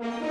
Jimmy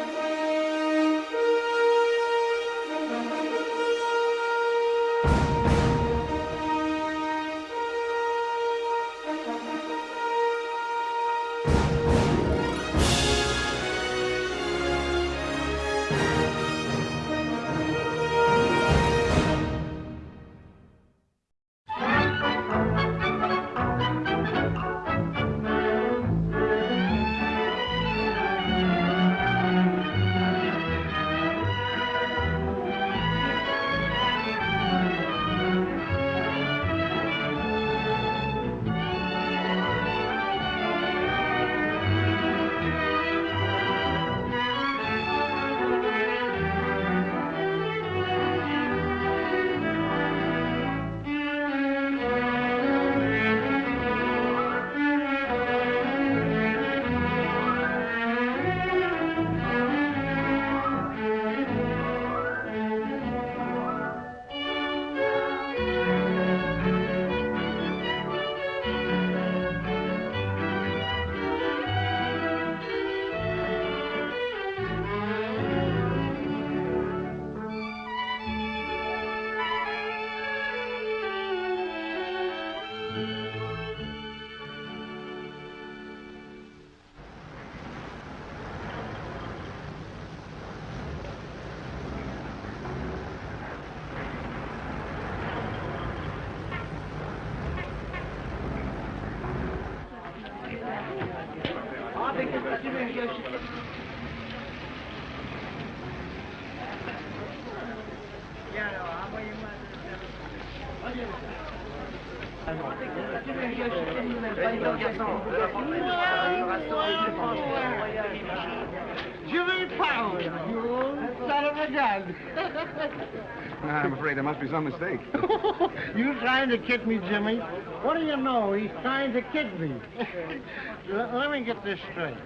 I'm afraid there must be some mistake. you trying to kid me, Jimmy? What do you know? He's trying to kid me. Let me get this straight.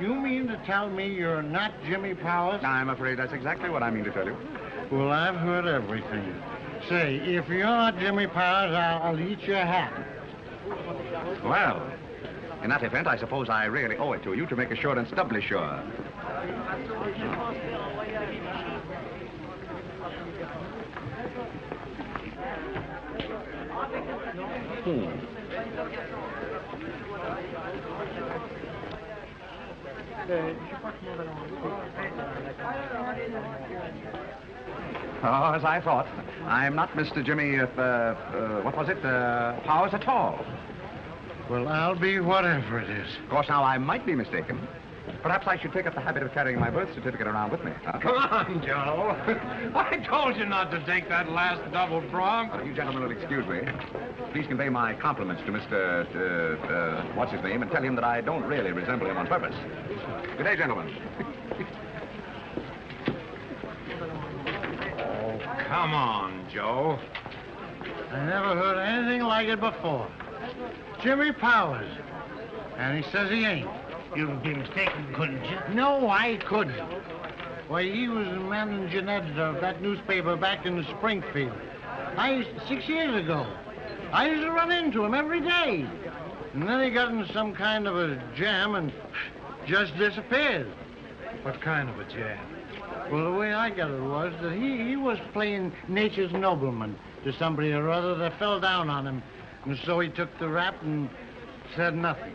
You mean to tell me you're not Jimmy Powers? I'm afraid that's exactly what I mean to tell you. Well, I've heard everything. Say, if you're not Jimmy Powers, I'll, I'll eat your hat. Well, in that event, I suppose I really owe it to you to make assurance doubly sure. Oh, as I thought. I'm not Mr. Jimmy, uh, uh, what was it, uh, Powers at all. Well, I'll be whatever it is. Of course, now I might be mistaken. Perhaps I should take up the habit of carrying my birth certificate around with me. huh? Come on, Joe. I told you not to take that last double. Uh, you gentlemen will excuse me. Please convey my compliments to Mr. Uh, uh, what's his name and tell him that I don't really resemble him on purpose. Good day, gentlemen. Oh, come on, Joe. I never heard anything like it before. Jimmy Powers. And he says he ain't. You'd be mistaken, couldn't you? No, I couldn't. Why, he was the managing editor of that newspaper back in Springfield. I used, six years ago. I used to run into him every day. And then he got in some kind of a jam and just disappeared. What kind of a jam? Well, the way I got it was that he, he was playing nature's nobleman to somebody or other that fell down on him. And so he took the rap and said nothing.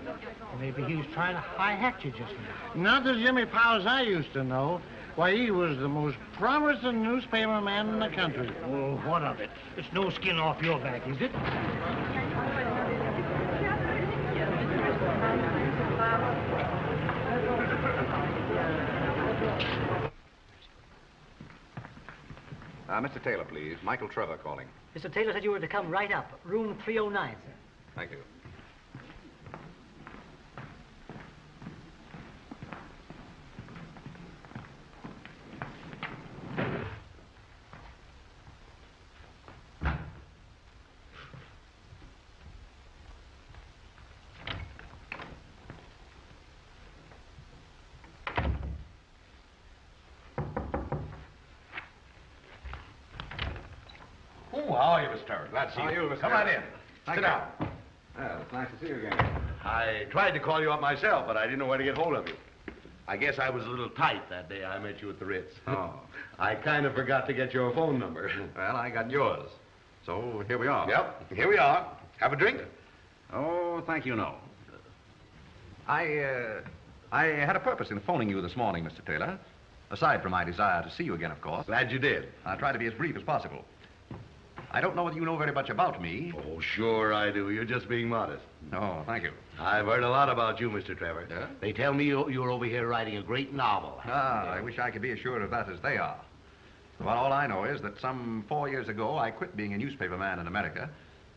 Maybe he was trying to high-hat you just now. Not the Jimmy Powers I used to know. Why, he was the most promising newspaper man in the country. Oh, what of it? It's no skin off your back, is it? Uh, Mr. Taylor, please. Michael Trevor calling. Mr. Taylor said you were to come right up. Room 309, sir. Thank you. Oh, how are you, Mr. Turner? Glad to see How are you. you, Mr. Come on Turner? in. Thank Sit you. down. Well, it's nice to see you again. I tried to call you up myself, but I didn't know where to get hold of you. I guess I was a little tight that day I met you at the Ritz. Oh. I kind of forgot to get your phone number. Well, I got yours. So here we are. Yep, here we are. Have a drink? Oh, thank you, no. I, uh, I had a purpose in phoning you this morning, Mr. Taylor. Aside from my desire to see you again, of course. Glad you did. I'll try to be as brief as possible. I don't know whether you know very much about me. Oh, sure I do. You're just being modest. Oh, thank you. I've heard a lot about you, Mr. Trevor. Yeah? They tell me you, you're over here writing a great novel. Ah, I wish I could be as sure of that as they are. Well, all I know is that some four years ago, I quit being a newspaper man in America.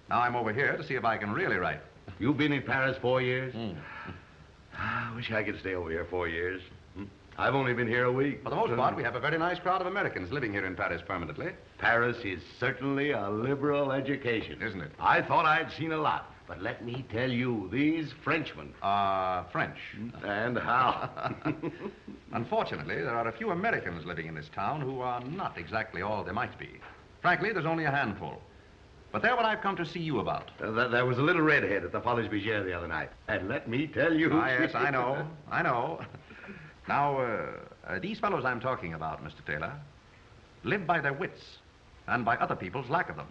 Now I'm over here to see if I can really write. You've been in Paris four years? Hmm. I wish I could stay over here four years. Hmm. I've only been here a week. For the most part, we have a very nice crowd of Americans living here in Paris permanently. Paris is certainly a liberal education. Isn't it? I thought I'd seen a lot, but let me tell you, these Frenchmen. Uh, French. And how? Unfortunately, there are a few Americans living in this town who are not exactly all they might be. Frankly, there's only a handful. But they're what I've come to see you about. Uh, th- there was a little redhead at the Folies Bergère the other night. And let me tell you... Ah, yes, I know. I know. Now, uh, uh, these fellows I'm talking about, Mr. Taylor, live by their wits and by other people's lack of them.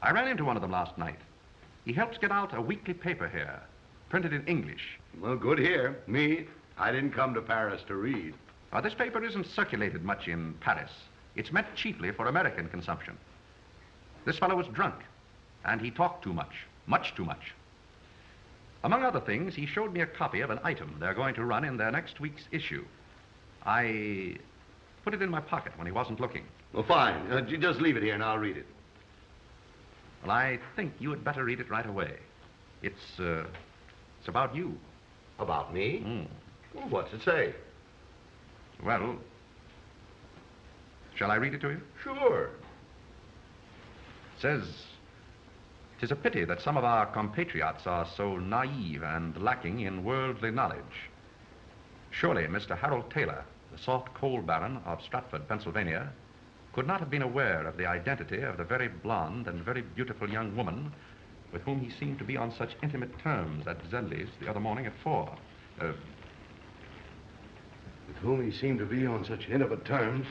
I ran into one of them last night. He helps get out a weekly paper here, printed in English. Well, good here. Me, I didn't come to Paris to read. Now, this paper isn't circulated much in Paris. It's meant chiefly for American consumption. This fellow was drunk, and he talked too much, much too much. Among other things, he showed me a copy of an item they're going to run in their next week's issue. I put it in my pocket when he wasn't looking. Well, fine. Uh, you just leave it here and I'll read it. Well, I think you had better read it right away. It's, uh, it's about you. About me? Hmm. Well, what's it say? Well, shall I read it to you? Sure. It says, "Tis a pity that some of our compatriots are so naive and lacking in worldly knowledge. Surely Mr. Harold Taylor, the soft coal baron of Stratford, Pennsylvania, could not have been aware of the identity of the very blonde and very beautiful young woman with whom he seemed to be on such intimate terms at Zelli's the other morning at four. Uh, With whom he seemed to be on such intimate terms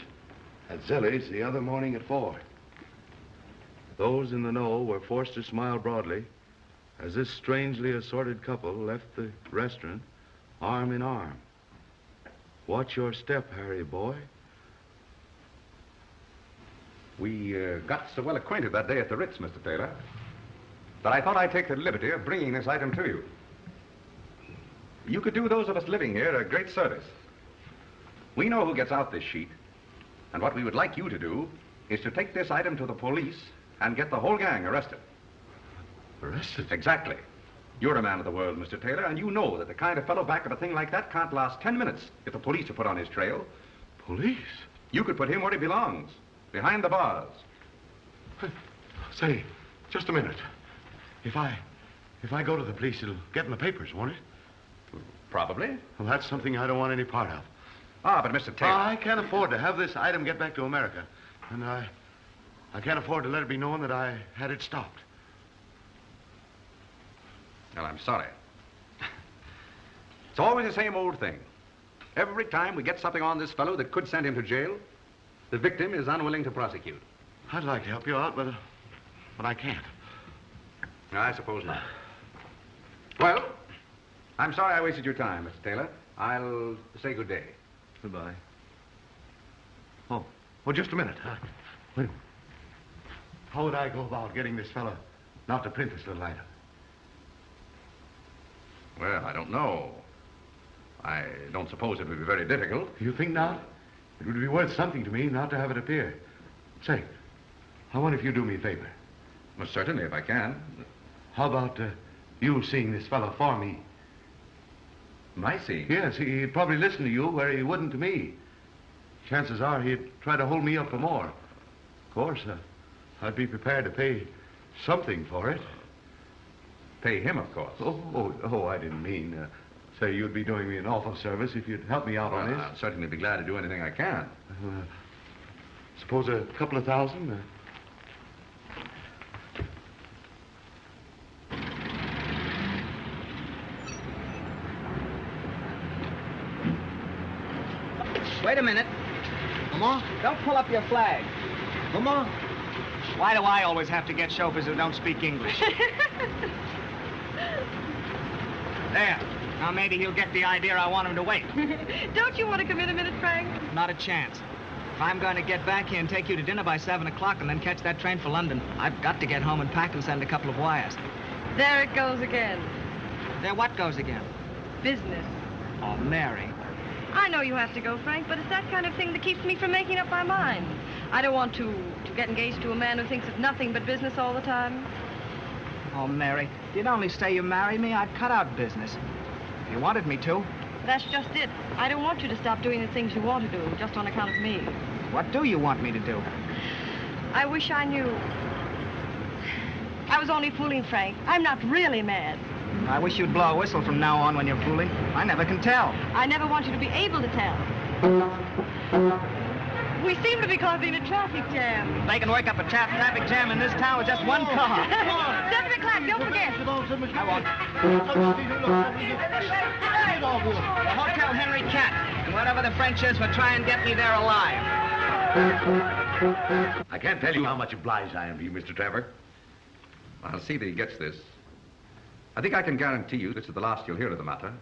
at Zelli's the other morning at four. Those in the know were forced to smile broadly as this strangely assorted couple left the restaurant arm in arm. Watch your step, Harry boy. We uh, got so well acquainted that day at the Ritz, Mr. Taylor, that I thought I'd take the liberty of bringing this item to you. You could do those of us living here a great service. We know who gets out this sheet, and what we would like you to do is to take this item to the police and get the whole gang arrested. Arrested? Exactly. You're a man of the world, Mr. Taylor, and you know that the kind of fellow back of a thing like that can't last ten minutes if the police are put on his trail. Police? You could put him where he belongs, behind the bars. Say, just a minute. If I, if I go to the police, it'll get in the papers, won't it? Probably. Well, that's something I don't want any part of. Ah, but Mr. Taylor. I can't afford to have this item get back to America. And I, I can't afford to let it be known that I had it stopped. Well, I'm sorry. It's always the same old thing. Every time we get something on this fellow that could send him to jail, the victim is unwilling to prosecute. I'd like to help you out, but, uh, but I can't. I suppose not. Well, I'm sorry I wasted your time, Mr. Taylor. I'll say good day. Goodbye. Oh, well, just a minute. Uh, wait a minute. How would I go about getting this fellow not to print this little item? Well, I don't know. I don't suppose it would be very difficult. You think not? It would be worth something to me not to have it appear. Say, I wonder if you do me a favor. Well, certainly, if I can. How about uh, you seeing this fellow for me? My seeing. Yes, he- he'd probably listen to you where he wouldn't to me. Chances are he'd try to hold me up for more. Of course, uh, I'd be prepared to pay something for it. Pay him, of course. Oh, oh, oh I didn't mean, uh, say you'd be doing me an awful service if you'd help me out Well, on this. I'll certainly be glad to do anything I can. Uh, suppose a couple of thousand? Uh, Wait a minute. Comment? Don't pull up your flag. Comment? Why do I always have to get chauffeurs who don't speak English? there. Now maybe he'll get the idea I want him to wait. Don't you want to come in a minute, Frank? Not a chance. If I'm going to get back here and take you to dinner by 7 o'clock and then catch that train for London, I've got to get home and pack and send a couple of wires. There it goes again. There what goes again? Business. Oh, Mary. I know you have to go, Frank, but it's that kind of thing that keeps me from making up my mind. I don't want to, to get engaged to a man who thinks of nothing but business all the time. Oh, Mary, if you'd only say you marry me, I'd cut out business. You wanted me to. That's just it. I don't want you to stop doing the things you want to do just on account of me. What do you want me to do? I wish I knew. I was only fooling Frank. I'm not really mad. I wish you'd blow a whistle from now on when you're fooling. I never can tell. I never want you to be able to tell. We seem to be causing a traffic jam. They can work up a tra- traffic jam in this town with just one car. Don't Hotel Henri Quatre. And whatever the French is for try and get me there alive. I can't tell you how much obliged I am to you, Mr. Trevor. I'll see that he gets this. I think I can guarantee you this is the last you'll hear of the matter.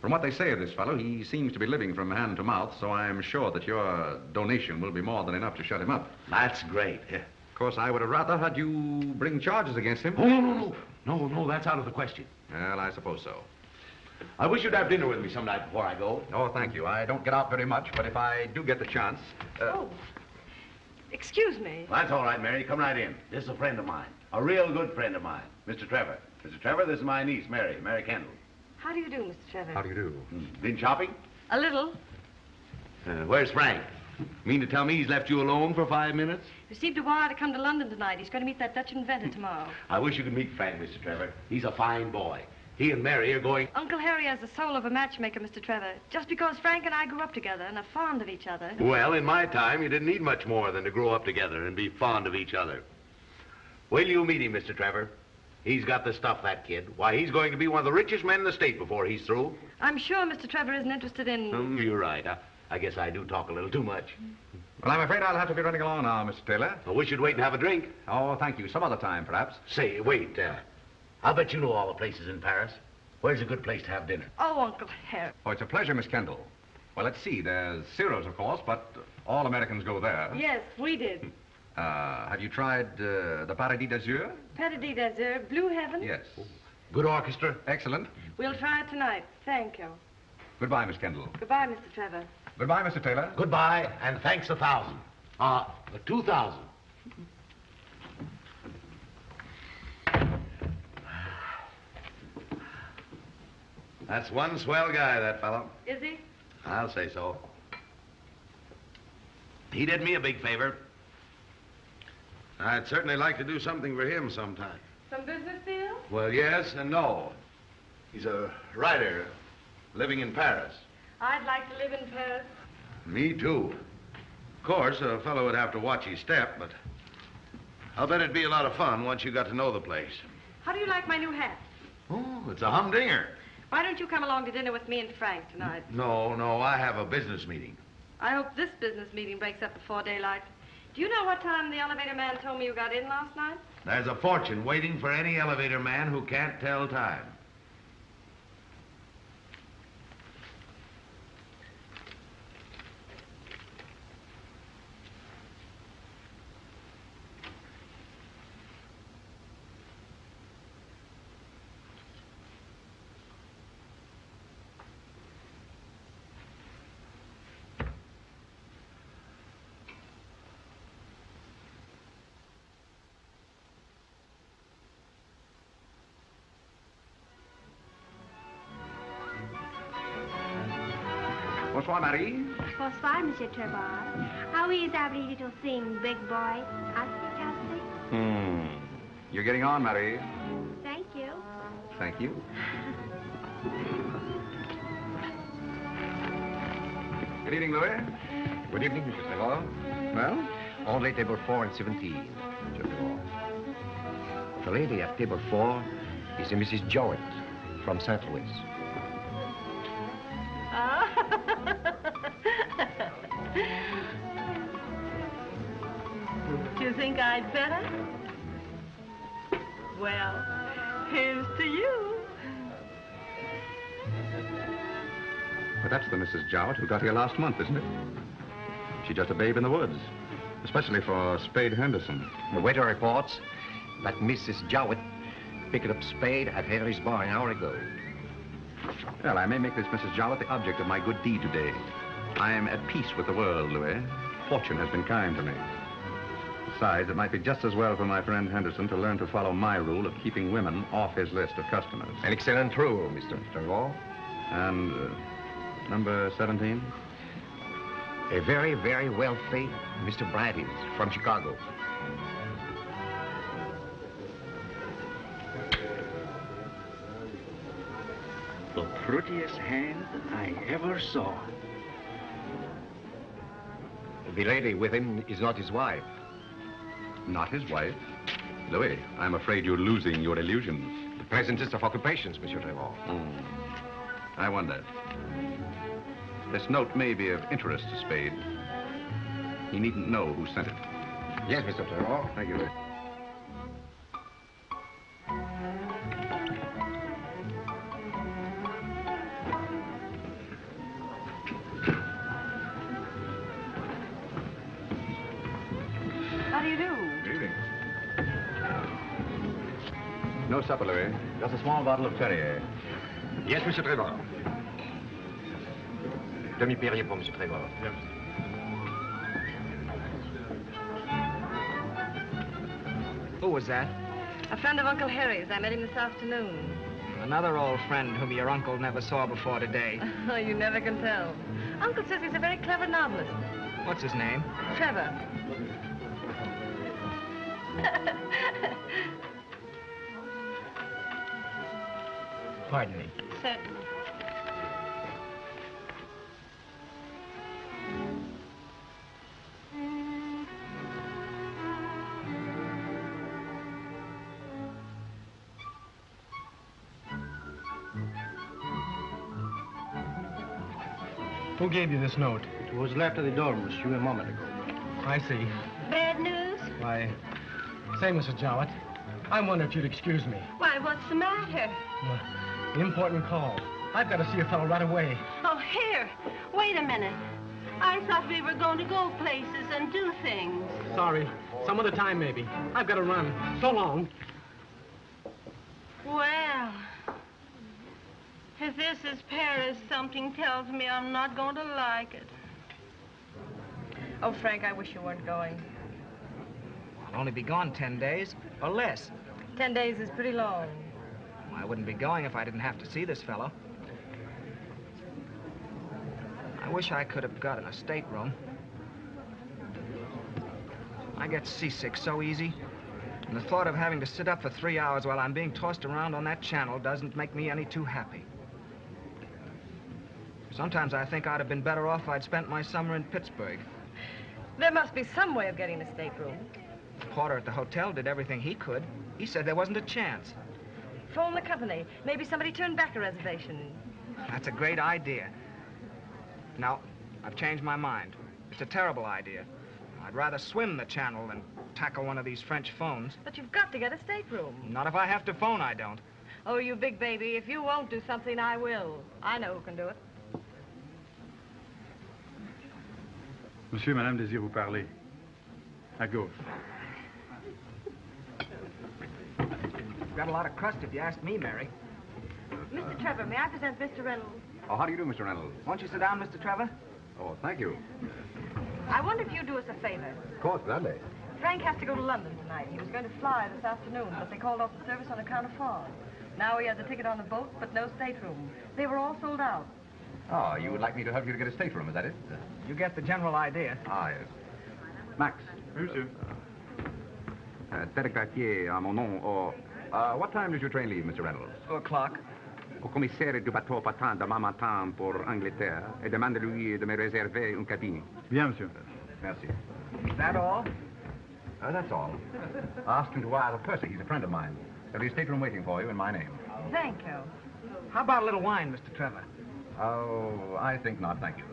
From what they say of this fellow, he seems to be living from hand to mouth, so I'm sure that your donation will be more than enough to shut him up. That's great. Yeah. Of course, I would have rather had you bring charges against him. Oh, no, no, no. No, no, that's out of the question. Well, I suppose so. I wish you'd have dinner with me some night before I go. Oh, thank you. I don't get out very much, but if I do get the chance... Uh, Oh. Excuse me. That's all right, Mary. Come right in. This is a friend of mine. A real good friend of mine. Mr. Trevor. Mr. Trevor, this is my niece, Mary. Mary Kendall. How do you do, Mr. Trevor? How do you do? Hmm. Been shopping? A little. Uh, where's Frank? Mean to tell me he's left you alone for five minutes? Received a wire to come to London tonight. He's going to meet that Dutch inventor tomorrow. I wish you could meet Frank, Mr. Trevor. He's a fine boy. He and Mary are going... Uncle Harry has the soul of a matchmaker, Mr. Trevor. Just because Frank and I grew up together and are fond of each other. Well, in my time, you didn't need much more than to grow up together and be fond of each other. Will you meet him, Mr. Trevor? He's got the stuff, that kid. Why, he's going to be one of the richest men in the state before he's through. I'm sure Mr. Trevor isn't interested in. Hmm, you're right. I, I guess I do talk a little too much. Well, I'm afraid I'll have to be running along now, Mr. Taylor. I wish you'd wait and have a drink. Oh, thank you. Some other time, perhaps. Say, wait. Uh, I'll bet you know all the places in Paris. Where's a good place to have dinner? Oh, Uncle Harry. Oh, it's a pleasure, Miss Kendall. Well, let's see. There's Ciro's, of course, but all Americans go there. Yes, we did. Uh, have you tried uh, the Paradis d'Azur? Paradis d'Azur, Blue Heaven. Yes. Good orchestra? Excellent. We'll try it tonight. Thank you. Goodbye, Miss Kendall. Goodbye, Mr. Trevor. Goodbye, Mr. Taylor. Goodbye, and thanks a thousand. Ah, Uh, two thousand. That's one swell guy, that fellow. Is he? I'll say so. He did me a big favor. I'd certainly like to do something for him sometime. Some business deal? Well, yes and no. He's a writer living in Paris. I'd like to live in Paris. Me too. Of course, a fellow would have to watch his step, but I'll bet it'd be a lot of fun once you got to know the place. How do you like my new hat? Oh, it's a humdinger. Why don't you come along to dinner with me and Frank tonight? No, no, I have a business meeting. I hope this business meeting breaks up before daylight. Do you know what time the elevator man told me you got in last night? There's a fortune waiting for any elevator man who can't tell time. Bonsoir, Marie. Bonsoir, Monsieur Trevor. How is every little thing, big boy? Astic, astic? Hmm. You're getting on, Marie. Thank you. Thank you. Good evening, Louis. Good evening, Mr. Trevor. Well? Only table 4 and 17, Mr. Trevor. The lady at table 4 is a Mrs. Jowett from St. Louis. That's the Mrs. Jowett who got here last month, isn't it? She's just a babe in the woods. Especially for Spade Henderson. The waiter reports that Mrs. Jowett picked up Spade at Harry's bar an hour ago. Well, I may make this Mrs. Jowett the object of my good deed today. I am at peace with the world, Louis. Fortune has been kind to me. Besides, it might be just as well for my friend Henderson to learn to follow my rule of keeping women off his list of customers. An excellent rule, Mr. Trevor. And uh, number 17? A very, very wealthy Mr. Bradys from Chicago. The prettiest hand I ever saw. The lady with him is not his wife. Not his wife? Louis, I'm afraid you're losing your illusions. The present list of occupations, Monsieur Trevor. Hmm. I wonder. This note may be of interest to Spade. He needn't know who sent it. Yes, Mr. Trevor. Thank you, Louis. How do you do? Good evening. No supper, Louis. Just a small bottle of Perrier. Yes, Monsieur Trevor. Demi-Perrier pour Monsieur Trevor. Who was that? A friend of Uncle Harry's. I met him this afternoon. Another old friend whom your uncle never saw before today. Oh, you never can tell. Uncle says he's a very clever novelist. What's his name? Trevor. Pardon me. Certainly. Who gave you this note? It was left at the door, monsieur, a moment ago. I see. Bad news? Why, say, Mrs. Jowett, I wonder if you'd excuse me. Why, what's the matter? Uh, important call. I've got to see a fellow right away. Oh, here. Wait a minute. I thought we were going to go places and do things. Sorry. Some other time, maybe. I've got to run. So long. Well, if this is Paris, something tells me I'm not going to like it. Oh, Frank, I wish you weren't going. I'll only be gone ten days, or less. Ten days is pretty long. I wouldn't be going if I didn't have to see this fellow. I wish I could have got gotten a stateroom. I get seasick so easy. And the thought of having to sit up for three hours while I'm being tossed around on that channel doesn't make me any too happy. Sometimes I think I'd have been better off if I'd spent my summer in Pittsburgh. There must be some way of getting a stateroom. The porter at the hotel did everything he could. He said there wasn't a chance. Phone the company. Maybe somebody turned back a reservation. That's a great idea. No, I've changed my mind. It's a terrible idea. I'd rather swim the channel than tackle one of these French phones. But you've got to get a stateroom. Not if I have to phone, I don't. Oh, you big baby. If you won't do something, I will. I know who can do it. Monsieur, madame désire vous parler. À gauche. You've got a lot of crust if you ask me, Mary. Mr. Trevor, may I present Mr. Reynolds? Oh, how do you do, Mr. Reynolds? Won't you sit down, Mr. Trevor? Oh, thank you. I wonder if you'd do us a favor. Of course, gladly. Frank has to go to London tonight. He was going to fly this afternoon, but they called off the service on account of fog. Now he has a ticket on the boat, but no stateroom. They were all sold out. Oh, you would like me to help you to get a stateroom, is that it? You get the general idea. Ah, yes. Max. Oui, monsieur. Uh, Derek Cartier, à mon nom. Or, uh, what time does your train leave, Mr. Reynolds? Two o'clock. Au commissaire du bateau partant demain matin pour Angleterre et demande-lui de me réserver une cabine. Bien, monsieur. Merci. Is that all? Uh, that's all. Ask him to wire to Percy. He's a friend of mine. There'll be a stateroom waiting for you in my name. Thank you. How about a little wine, Mr. Trevor? Oh, I think not, thank you.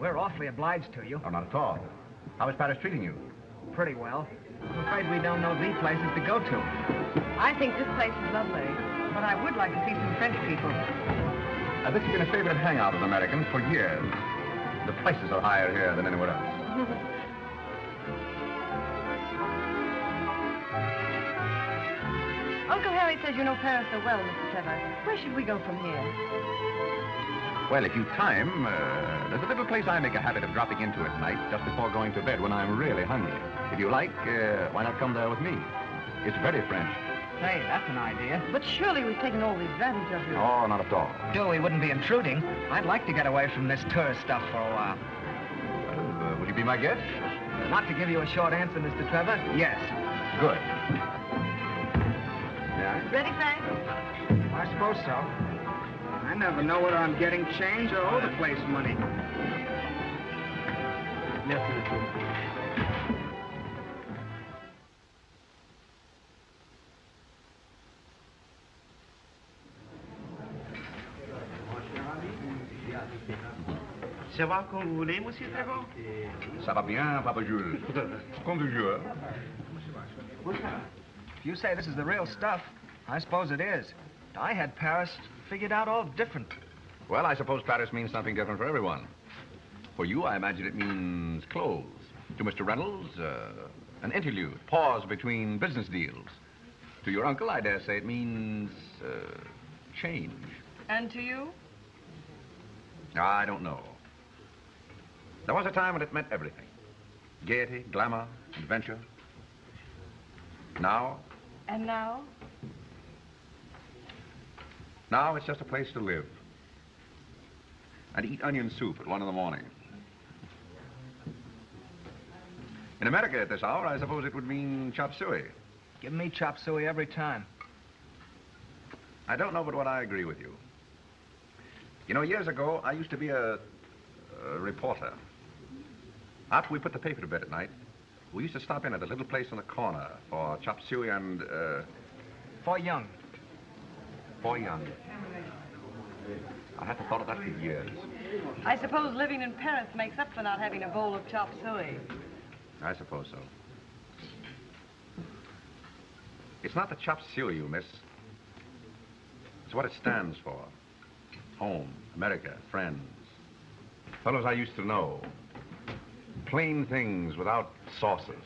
We're awfully obliged to you. Oh, not at all. How is Paris treating you? Pretty well. I'm afraid we don't know the places to go to. I think this place is lovely, but I would like to see some French people. Uh, this has been a favorite hangout of Americans for years. The prices are higher here than anywhere else. Uncle Harry says you know Paris so well, Mr. Trevor. Where should we go from here? Well, if you time, uh, there's a little place I make a habit of dropping into at night just before going to bed when I'm really hungry. If you like, uh, why not come there with me? It's very French. Say, that's an idea. But surely we've taken all the advantage of you. Oh, not at all. Still, we wouldn't be intruding. I'd like to get away from this tourist stuff for a while. Well, uh, would you be my guest? Not to give you a short answer, Mr. Trevor, yes. Good. Yeah? Ready, Frank? I suppose so. I never know whether I'm getting change or owe the place money. Ça va comme vous voulez, monsieur Trevor? Ça va bien, Papa Jules. Comme toujours. If you say this is the real stuff, I suppose it is. I had Paris figured out all different. Well, I suppose Paris means something different for everyone. For you, I imagine it means clothes. To Mr. Reynolds, uh, an interlude, pause between business deals. To your uncle, I dare say it means uh, change. And to you? I don't know. There was a time when it meant everything. Gaiety, glamour, adventure. Now, And now? Now it's just a place to live. And eat onion soup at one in the morning. In America at this hour, I suppose it would mean chop suey. Give me chop suey every time. I don't know but what I agree with you. You know, years ago, I used to be a, a reporter. After we put the paper to bed at night, we used to stop in at a little place on the corner for chop suey and, uh, For young. For young. I hadn't thought of that for years. I suppose living in Paris makes up for not having a bowl of chop suey. I suppose so. It's not the chop suey you miss. It's what it stands for. Home, America, friends. Fellows I used to know. Plain things without sauces.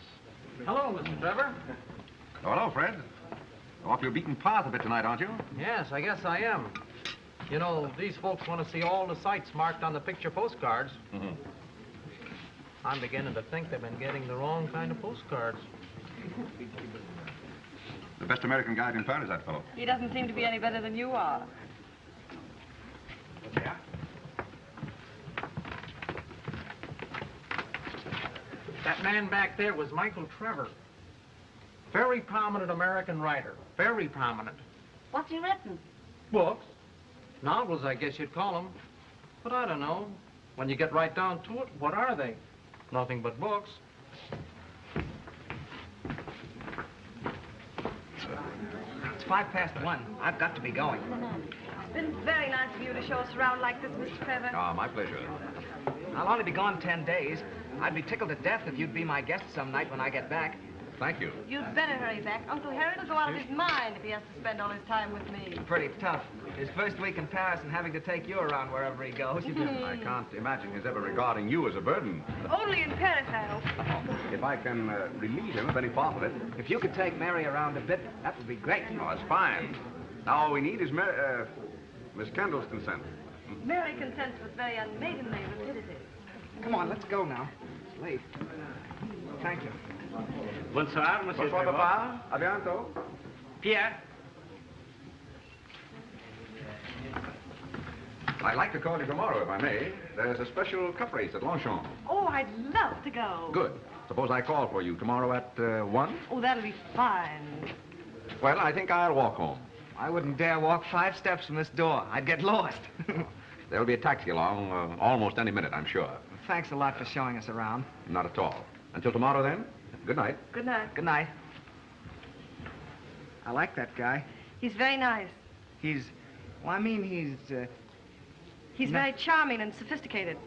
Hello, Mr. Trevor. Oh, hello, Fred. Off your beaten path a bit tonight, aren't you? Yes, I guess I am. You know, these folks want to see all the sights marked on the picture postcards. Mm-hmm. I'm beginning to think they've been getting the wrong kind of postcards. The best American guide in town is that fellow. He doesn't seem to be any better than you are. Yeah? That man back there was Michael Trevor. Very prominent American writer. Very prominent. What's he written? Books. Novels, I guess you'd call them. But I don't know. When you get right down to it, what are they? Nothing but books. It's five past one. I've got to be going. It's been very nice of you to show us around like this, Mr. Trevor. Ah, my pleasure. I'll only be gone ten days. I'd be tickled to death if you'd be my guest some night when I get back. Thank you. You'd better hurry back. Uncle Harry will go out of his mind if he has to spend all his time with me. Pretty tough. His first week in Paris and having to take you around wherever he goes. I can't imagine his ever regarding you as a burden. Only in Paris, I hope. If I can uh, relieve him of any part of it. If you could take Mary around a bit, that would be great. Oh, that's fine. Now, all we need is Mar- uh, Miss Kendall's consent. Mary consents with very unmaidenly rapidity. Come on, let's go now. It's late. Thank you. Bonsoir, monsieur Bonsoir, Trevor. Papa. A bientôt. Pierre. I'd like to call you tomorrow, if I may. There's a special cup race at Longchamp. Oh, I'd love to go. Good. Suppose I call for you tomorrow at uh, 1? Oh, that'll be fine. Well, I think I'll walk home. I wouldn't dare walk five steps from this door. I'd get lost. There'll be a taxi along uh, almost any minute, I'm sure. Thanks a lot for showing us around. Not at all. Until tomorrow, then. Good night. Good night. Good night. I like that guy. He's very nice. He's, well, I mean, he's, uh, He's very charming and sophisticated.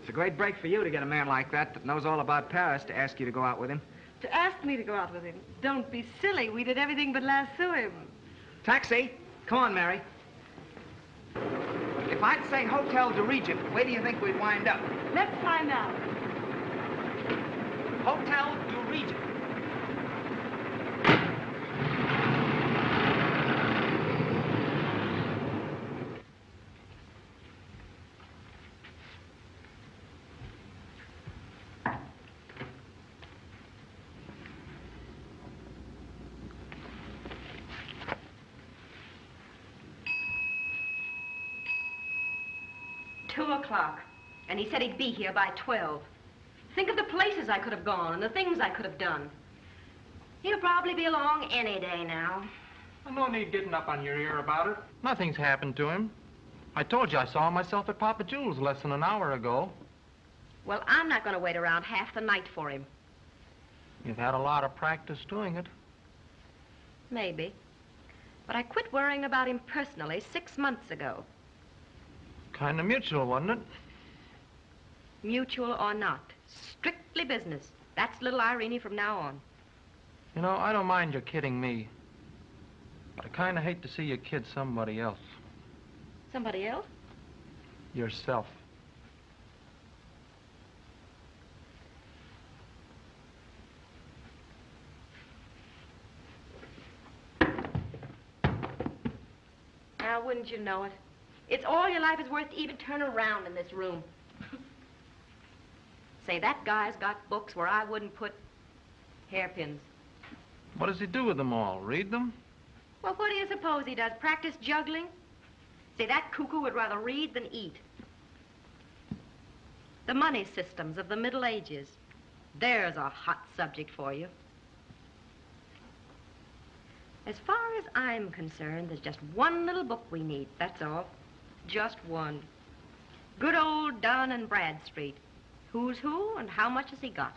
it's a great break for you to get a man like that that knows all about Paris to ask you to go out with him. To ask me to go out with him. Don't be silly. We did everything but lasso him. Taxi. Come on, Mary. If I'd say Hotel de Regent, where do you think we'd wind up? Let's find out. Hotel de Regent. Two o'clock. And he said he'd be here by 12. Think of the places I could have gone and the things I could have done. He'll probably be along any day now. No need getting up on your ear about it. Nothing's happened to him. I told you I saw him myself at Papa Jules less than an hour ago. Well, I'm not going to wait around half the night for him. You've had a lot of practice doing it. Maybe. But I quit worrying about him personally six months ago. Kind of mutual, wasn't it? Mutual or not. Strictly business. That's little Irene from now on. You know, I don't mind your kidding me. But I kind of hate to see you kid somebody else. Somebody else? Yourself. Now, wouldn't you know it? It's all your life is worth to even turn around in this room. Say, that guy's got books where I wouldn't put hairpins. What does he do with them all? Read them? Well, what do you suppose he does? Practice juggling? Say, that cuckoo would rather read than eat. The money systems of the Middle Ages. There's a hot subject for you. As far as I'm concerned, there's just one little book we need, that's all. Just one. Good old Dun and Bradstreet. Who's who and how much has he got?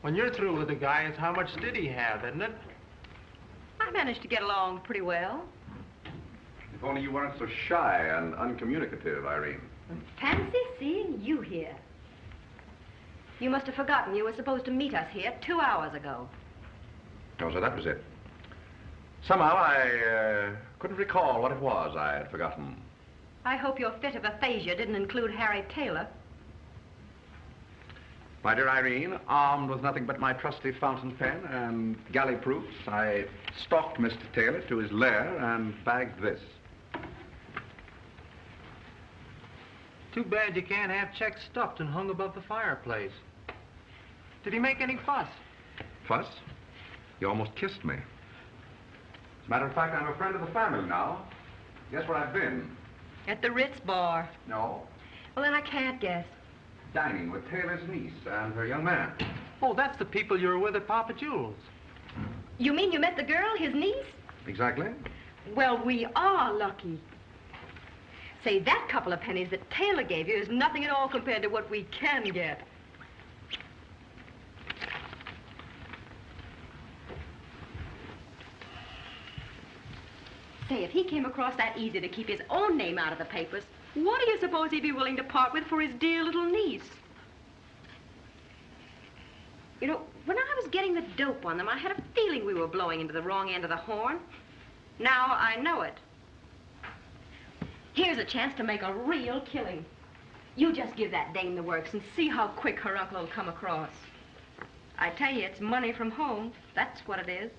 When you're through with the guy, it's how much did he have, isn't it? I managed to get along pretty well. If only you weren't so shy and uncommunicative, Irene. Fancy seeing you here. You must have forgotten you were supposed to meet us here two hours ago. Oh, so that was it. Somehow I uh, couldn't recall what it was I had forgotten. I hope your fit of aphasia didn't include Harry Taylor. My dear Irene, armed with nothing but my trusty fountain pen and galley proofs, I stalked Mr. Taylor to his lair and bagged this. Too bad you can't have checks stuffed and hung above the fireplace. Did he make any fuss? Fuss? You almost kissed me. As a matter of fact, I'm a friend of the family now. Guess where I've been? At the Ritz bar. No. Well, then I can't guess. Dining with Taylor's niece and her young man. Oh, that's the people you were with at Papa Jules. You mean you met the girl, his niece? Exactly. Well, we are lucky. Say, that couple of pennies that Taylor gave you is nothing at all compared to what we can get. Say, if he came across that easy to keep his own name out of the papers, what do you suppose he'd be willing to part with for his dear little niece? You know, when I was getting the dope on them, I had a feeling we were blowing into the wrong end of the horn. Now I know it. Here's a chance to make a real killing. You just give that dame the works and see how quick her uncle will come across. I tell you, it's money from home. That's what it is.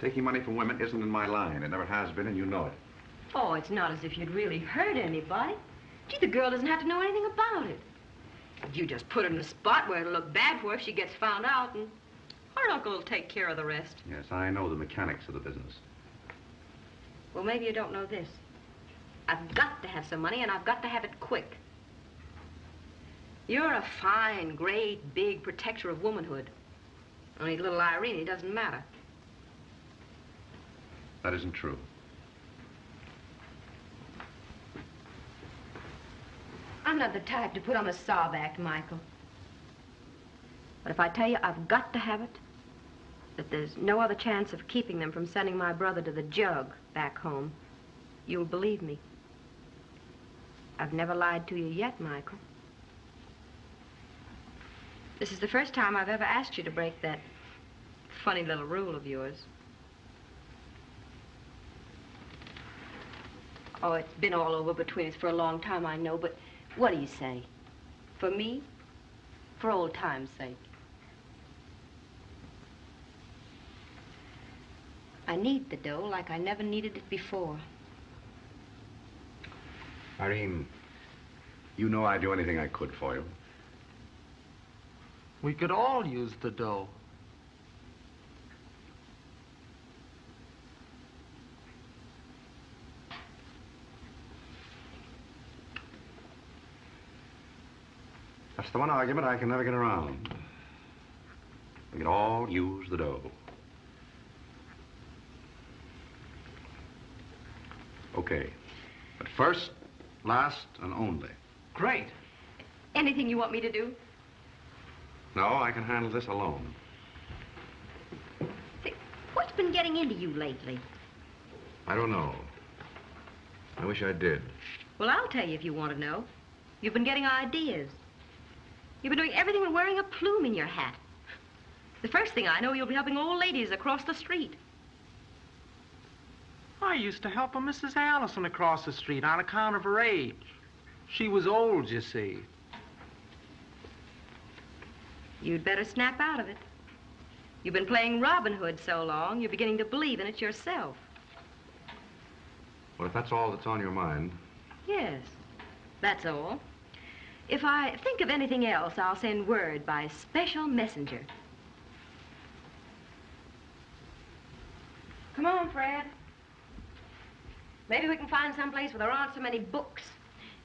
Taking money from women isn't in my line. It never has been, and you know it. Oh, it's not as if you'd really hurt anybody. Gee, the girl doesn't have to know anything about it. You just put her in a spot where it'll look bad for her if she gets found out, and her uncle will take care of the rest. Yes, I know the mechanics of the business. Well, maybe you don't know this. I've got to have some money, and I've got to have it quick. You're a fine, great, big protector of womanhood. Only little Irene doesn't matter. That isn't true. I'm not the type to put on a sob act, Michael. But if I tell you I've got to have it, that there's no other chance of keeping them from sending my brother to the jug back home, you'll believe me. I've never lied to you yet, Michael. This is the first time I've ever asked you to break that funny little rule of yours. Oh, it's been all over between us for a long time, I know, but what do you say? For me? For old time's sake. I need the dough like I never needed it before. Irene, you know I'd do anything I could for you. We could all use the dough. That's the one argument I can never get around. We can all use the dough. Okay. But first, last, and only. Great. Anything you want me to do? No, I can handle this alone. What's been getting into you lately? I don't know. I wish I did. Well, I'll tell you if you want to know. You've been getting ideas. You've been doing everything but wearing a plume in your hat. The first thing I know, you'll be helping old ladies across the street. I used to help a Mrs. Allison across the street on account of her age. She was old, you see. You'd better snap out of it. You've been playing Robin Hood so long, you're beginning to believe in it yourself. Well, if that's all that's on your mind, Yes, that's all. If I think of anything else, I'll send word by special messenger. Come on, Fred. Maybe we can find some place where there aren't so many books.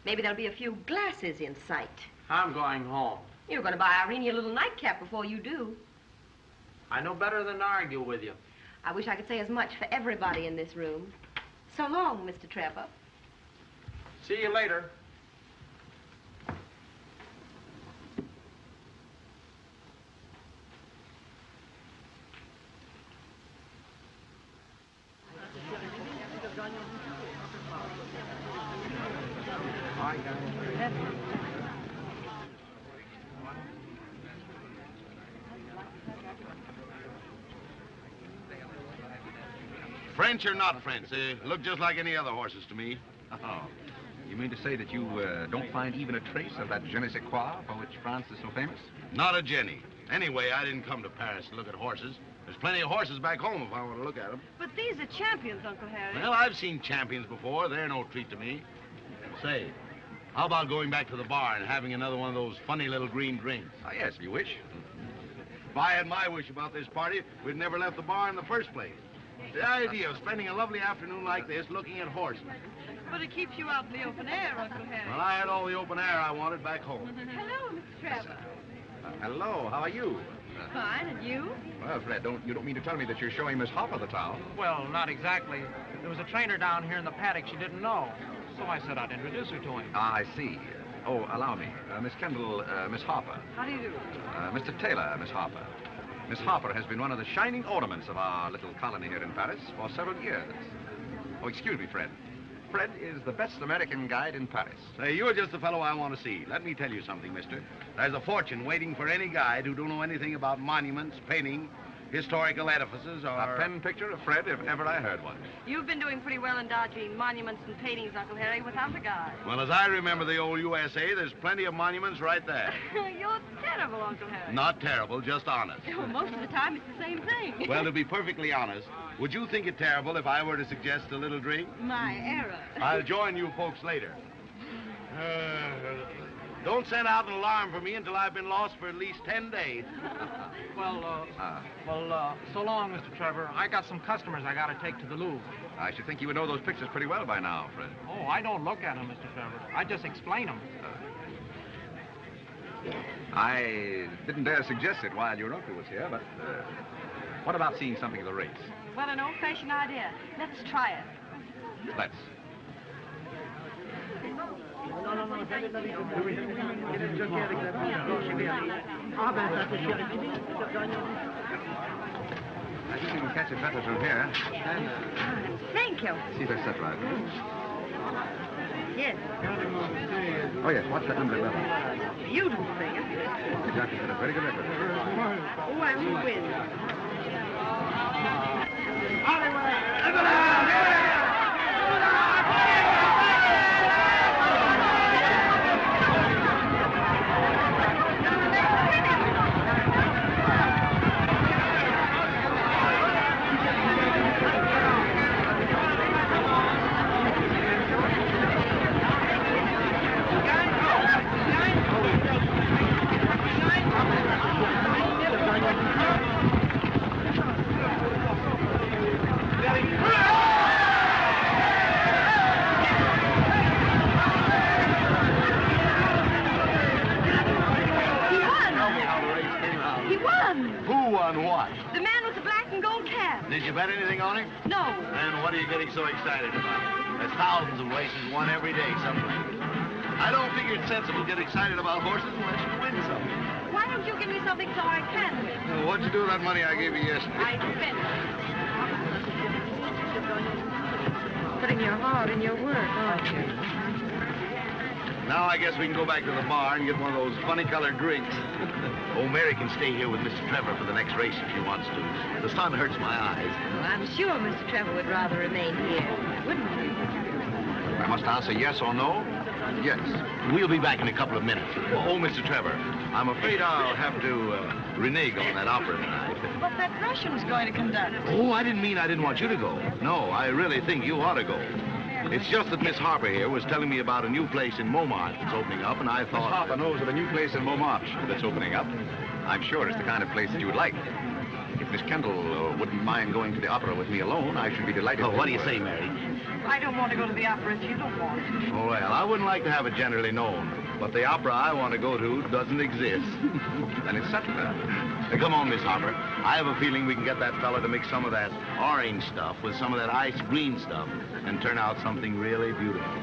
Maybe there'll be a few glasses in sight. I'm going home. You're going to buy Irene a little nightcap before you do. I know better than to argue with you. I wish I could say as much for everybody in this room. So long, Mr. Trevor. See you later. French or not French, they look just like any other horses to me. Oh. You mean to say that you uh, don't find even a trace of that je ne sais quoi for which France is so famous? Not a Jenny. Anyway, I didn't come to Paris to look at horses. There's plenty of horses back home if I want to look at them. But these are champions, Uncle Harry. Well, I've seen champions before. They're no treat to me. Say, how about going back to the bar and having another one of those funny little green drinks? Ah, yes, if you wish. If I had my wish about this party, we'd never left the bar in the first place. The idea of spending a lovely afternoon like this looking at horses. But it keeps you out in the open air, Uncle Harry. Well, I had all the open air I wanted back home. Hello, Mr. Trevor. Uh, hello, how are you? Fine, and you? Well, Fred, don't you don't mean to tell me that you're showing Miss Hopper the towel? Well, not exactly. There was a trainer down here in the paddock she didn't know. So I said I'd introduce her to him. Ah, I see. Oh, allow me. Uh, Miss Kendall, uh, Miss Harper. How do you do? Uh, Mr. Taylor, Miss Harper. Miss Harper has been one of the shining ornaments of our little colony here in Paris for several years. Oh, excuse me, Fred. Fred is the best American guide in Paris. Say, you're just the fellow I want to see. Let me tell you something, mister. There's a fortune waiting for any guide who don't know anything about monuments, painting, historical edifices, or... A pen picture of Fred, if ever I heard one. You've been doing pretty well in dodging monuments and paintings, Uncle Harry, without a guide. Well, as I remember the old USA, there's plenty of monuments right there. You're terrible, Uncle Harry. Not terrible, just honest. Well, most of the time it's the same thing. Well, to be perfectly honest, would you think it terrible if I were to suggest a little drink? My error. I'll join you folks later. Uh, don't send out an alarm for me until I've been lost for at least ten days. Well, uh, well, uh, so long, Mr. Trevor. I got some customers I gotta take to the Louvre. I should think you would know those pictures pretty well by now, Fred. Oh, I don't look at them, Mr. Trevor. I just explain them. I didn't dare suggest it while your uncle was here, but uh, what about seeing something of the race? Well, an old-fashioned idea. Let's try it. Let's. I think you can catch it better from here. Thank you. See if I set right. Yes. Oh, yes, watch that number 11. beautiful thing, isn't it? Exactly. A very good effort. Oh, I will win. He figure it's sensible to get excited about horses unless you win something. Why don't you give me something so I can win? Well, what'd you do with that money I gave you yesterday? I spent it. Putting your heart in your work, aren't you? Now I guess we can go back to the bar and get one of those funny-colored drinks. oh, Mary can stay here with Mr. Trevor for the next race if she wants to. The sun hurts my eyes. Well, I'm sure Mr. Trevor would rather remain here, wouldn't he? I must answer yes or no. Yes. We'll be back in a couple of minutes. Oh, Mr. Trevor, I'm afraid I'll have to uh, renege on that opera tonight. But that Russian's going to conduct. Oh, I didn't mean I didn't want you to go. No, I really think you ought to go. It's just that Miss Harper here was telling me about a new place in Montmartre that's opening up, and I thought... Miss thought... Harper knows of a new place in Montmartre that's opening up. I'm sure it's the kind of place that you would like. If Miss Kendall uh, wouldn't mind going to the opera with me alone, I should be delighted. Oh, to- what do you say, Mary? I don't want to go to the opera if you don't want to. Oh, well, I wouldn't like to have it generally known, but the opera I want to go to doesn't exist. and it's settled. Now, come on, Miss Harper. I have a feeling we can get that fella to mix some of that orange stuff with some of that ice green stuff and turn out something really beautiful.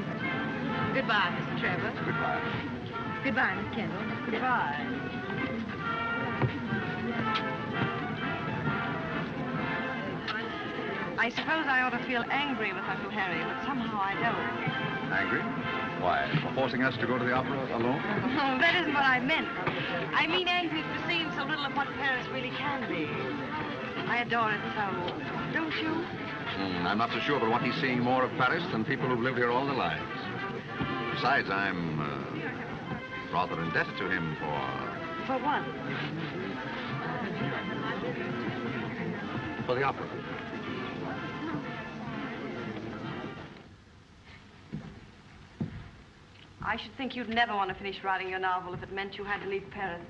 Goodbye, Mr. Trevor. Goodbye. Goodbye, Miss Kendall. Goodbye. I suppose I ought to feel angry with Uncle Harry, but somehow I don't. Angry? Why, for forcing us to go to the opera alone? Oh, that isn't what I meant. I mean angry for seeing so little of what Paris really can be. I adore it so. Don't you? Hmm, I'm not so sure but what he's seeing more of Paris than people who've lived here all their lives. Besides, I'm uh, rather indebted to him for For what? for the opera. I should think you'd never want to finish writing your novel if it meant you had to leave Paris.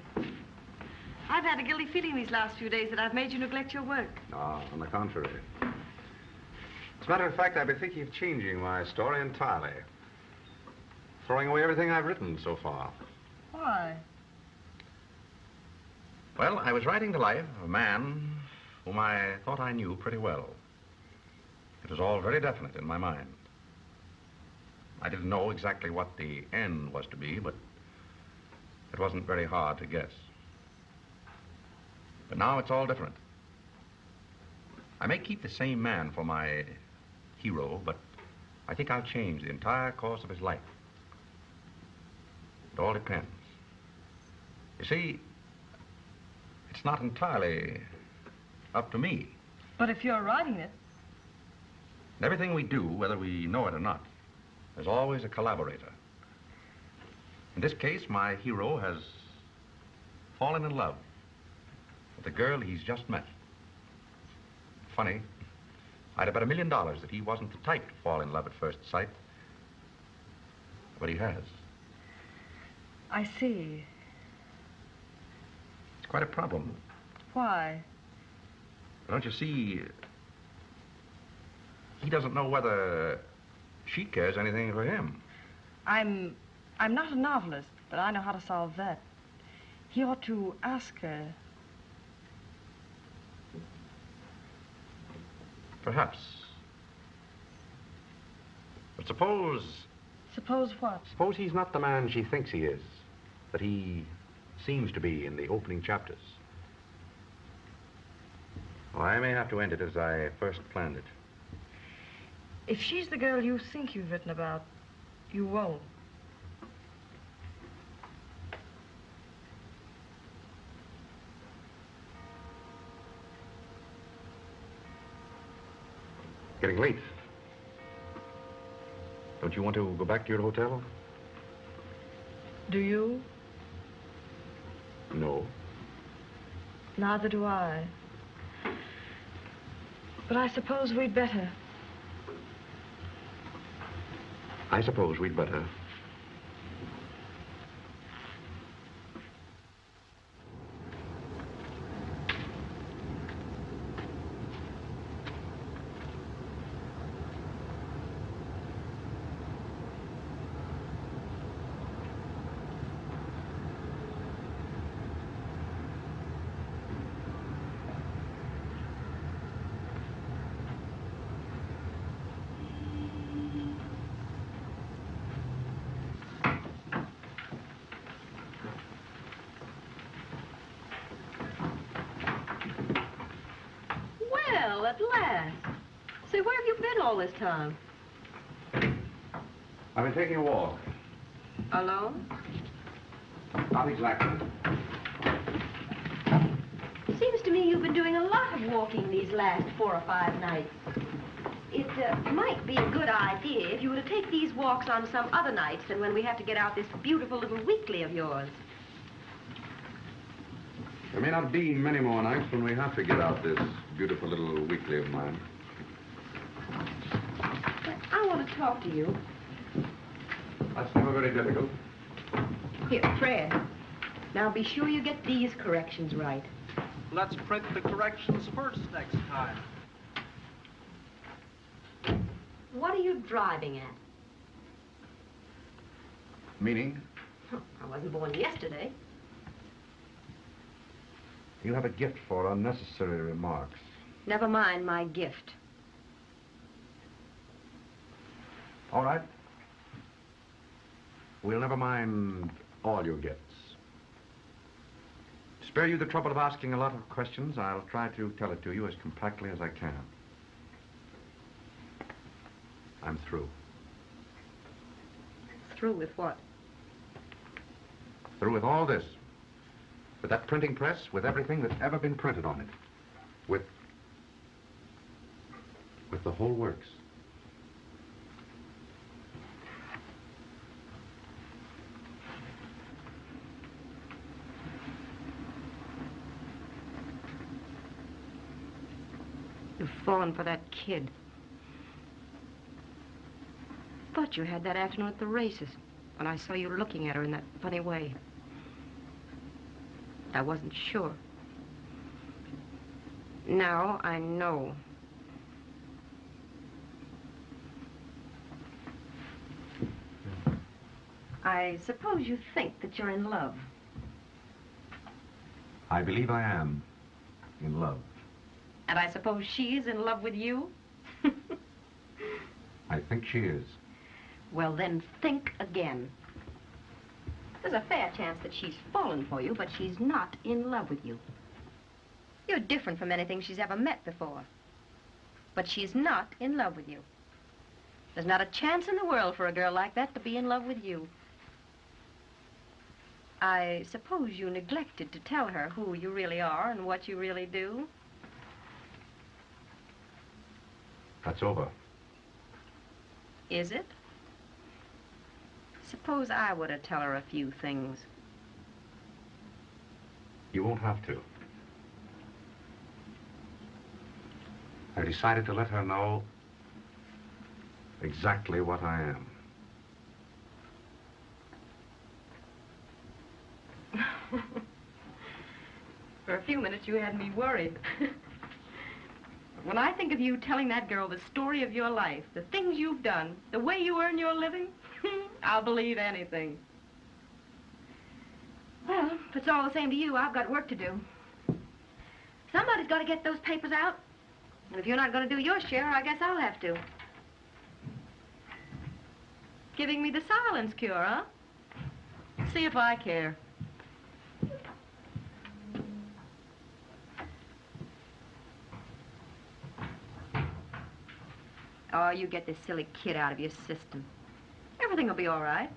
I've had a guilty feeling these last few days that I've made you neglect your work. Ah, on the contrary. As a matter of fact, I've been thinking of changing my story entirely. Throwing away everything I've written so far. Why? Well, I was writing the life of a man whom I thought I knew pretty well. It was all very definite in my mind. I didn't know exactly what the end was to be, but it wasn't very hard to guess. But now it's all different. I may keep the same man for my hero, but I think I'll change the entire course of his life. It all depends. You see, it's not entirely up to me. But if you're writing it, And everything we do, whether we know it or not, there's always a collaborator. In this case, my hero has fallen in love with the girl he's just met. Funny, I'd have bet a million dollars that he wasn't the type to fall in love at first sight. But he has. I see. It's quite a problem. Why? Don't you see? He doesn't know whether she cares anything for him. I'm I'm not a novelist, but I know how to solve that. He ought to ask her. Perhaps. But suppose. Suppose what? Suppose he's not the man she thinks he is, that he seems to be in the opening chapters. Well, I may have to end it as I first planned it. If she's the girl you think you've written about, you won't. Getting late. Don't you want to go back to your hotel? Do you? No. Neither do I. But I suppose we'd better. I suppose we'd better. Well, at last. Say, where have you been all this time? I've been taking a walk. Alone? Not exactly. Seems to me you've been doing a lot of walking these last four or five nights. It uh, might be a good idea if you were to take these walks on some other nights than when we have to get out this beautiful little weekly of yours. There may not be many more nights when we have to get out this beautiful little weekly of mine. But I want to talk to you. That's never very difficult. Here, Fred. Now be sure you get these corrections right. Let's print the corrections first next time. What are you driving at? Meaning? I wasn't born yesterday. You have a gift for unnecessary remarks. Never mind my gift. All right. We'll never mind all your gifts. To spare you the trouble of asking a lot of questions, I'll try to tell it to you as compactly as I can. I'm through. Through with what? Through with all this. With that printing press, with everything that's ever been printed on it. With... with the whole works. You've fallen for that kid. Thought you had that afternoon at the races when I saw you looking at her in that funny way. I wasn't sure. Now I know. I suppose you think that you're in love. I believe I am in love. And I suppose she's in love with you? I think she is. Well, then think again. There's a fair chance that she's fallen for you, but she's not in love with you. You're different from anything she's ever met before. But she's not in love with you. There's not a chance in the world for a girl like that to be in love with you. I suppose you neglected to tell her who you really are and what you really do. That's over. Is it? Suppose I were to tell her a few things. You won't have to. I decided to let her know exactly what I am. For a few minutes, you had me worried. when I think of you telling that girl the story of your life, the things you've done, the way you earn your living, I'll believe anything. Well, if it's all the same to you, I've got work to do. Somebody's got to get those papers out. And if you're not going to do your share, I guess I'll have to. Giving me the silence cure, huh? See if I care. Oh, you get this silly kid out of your system. Everything will be all right.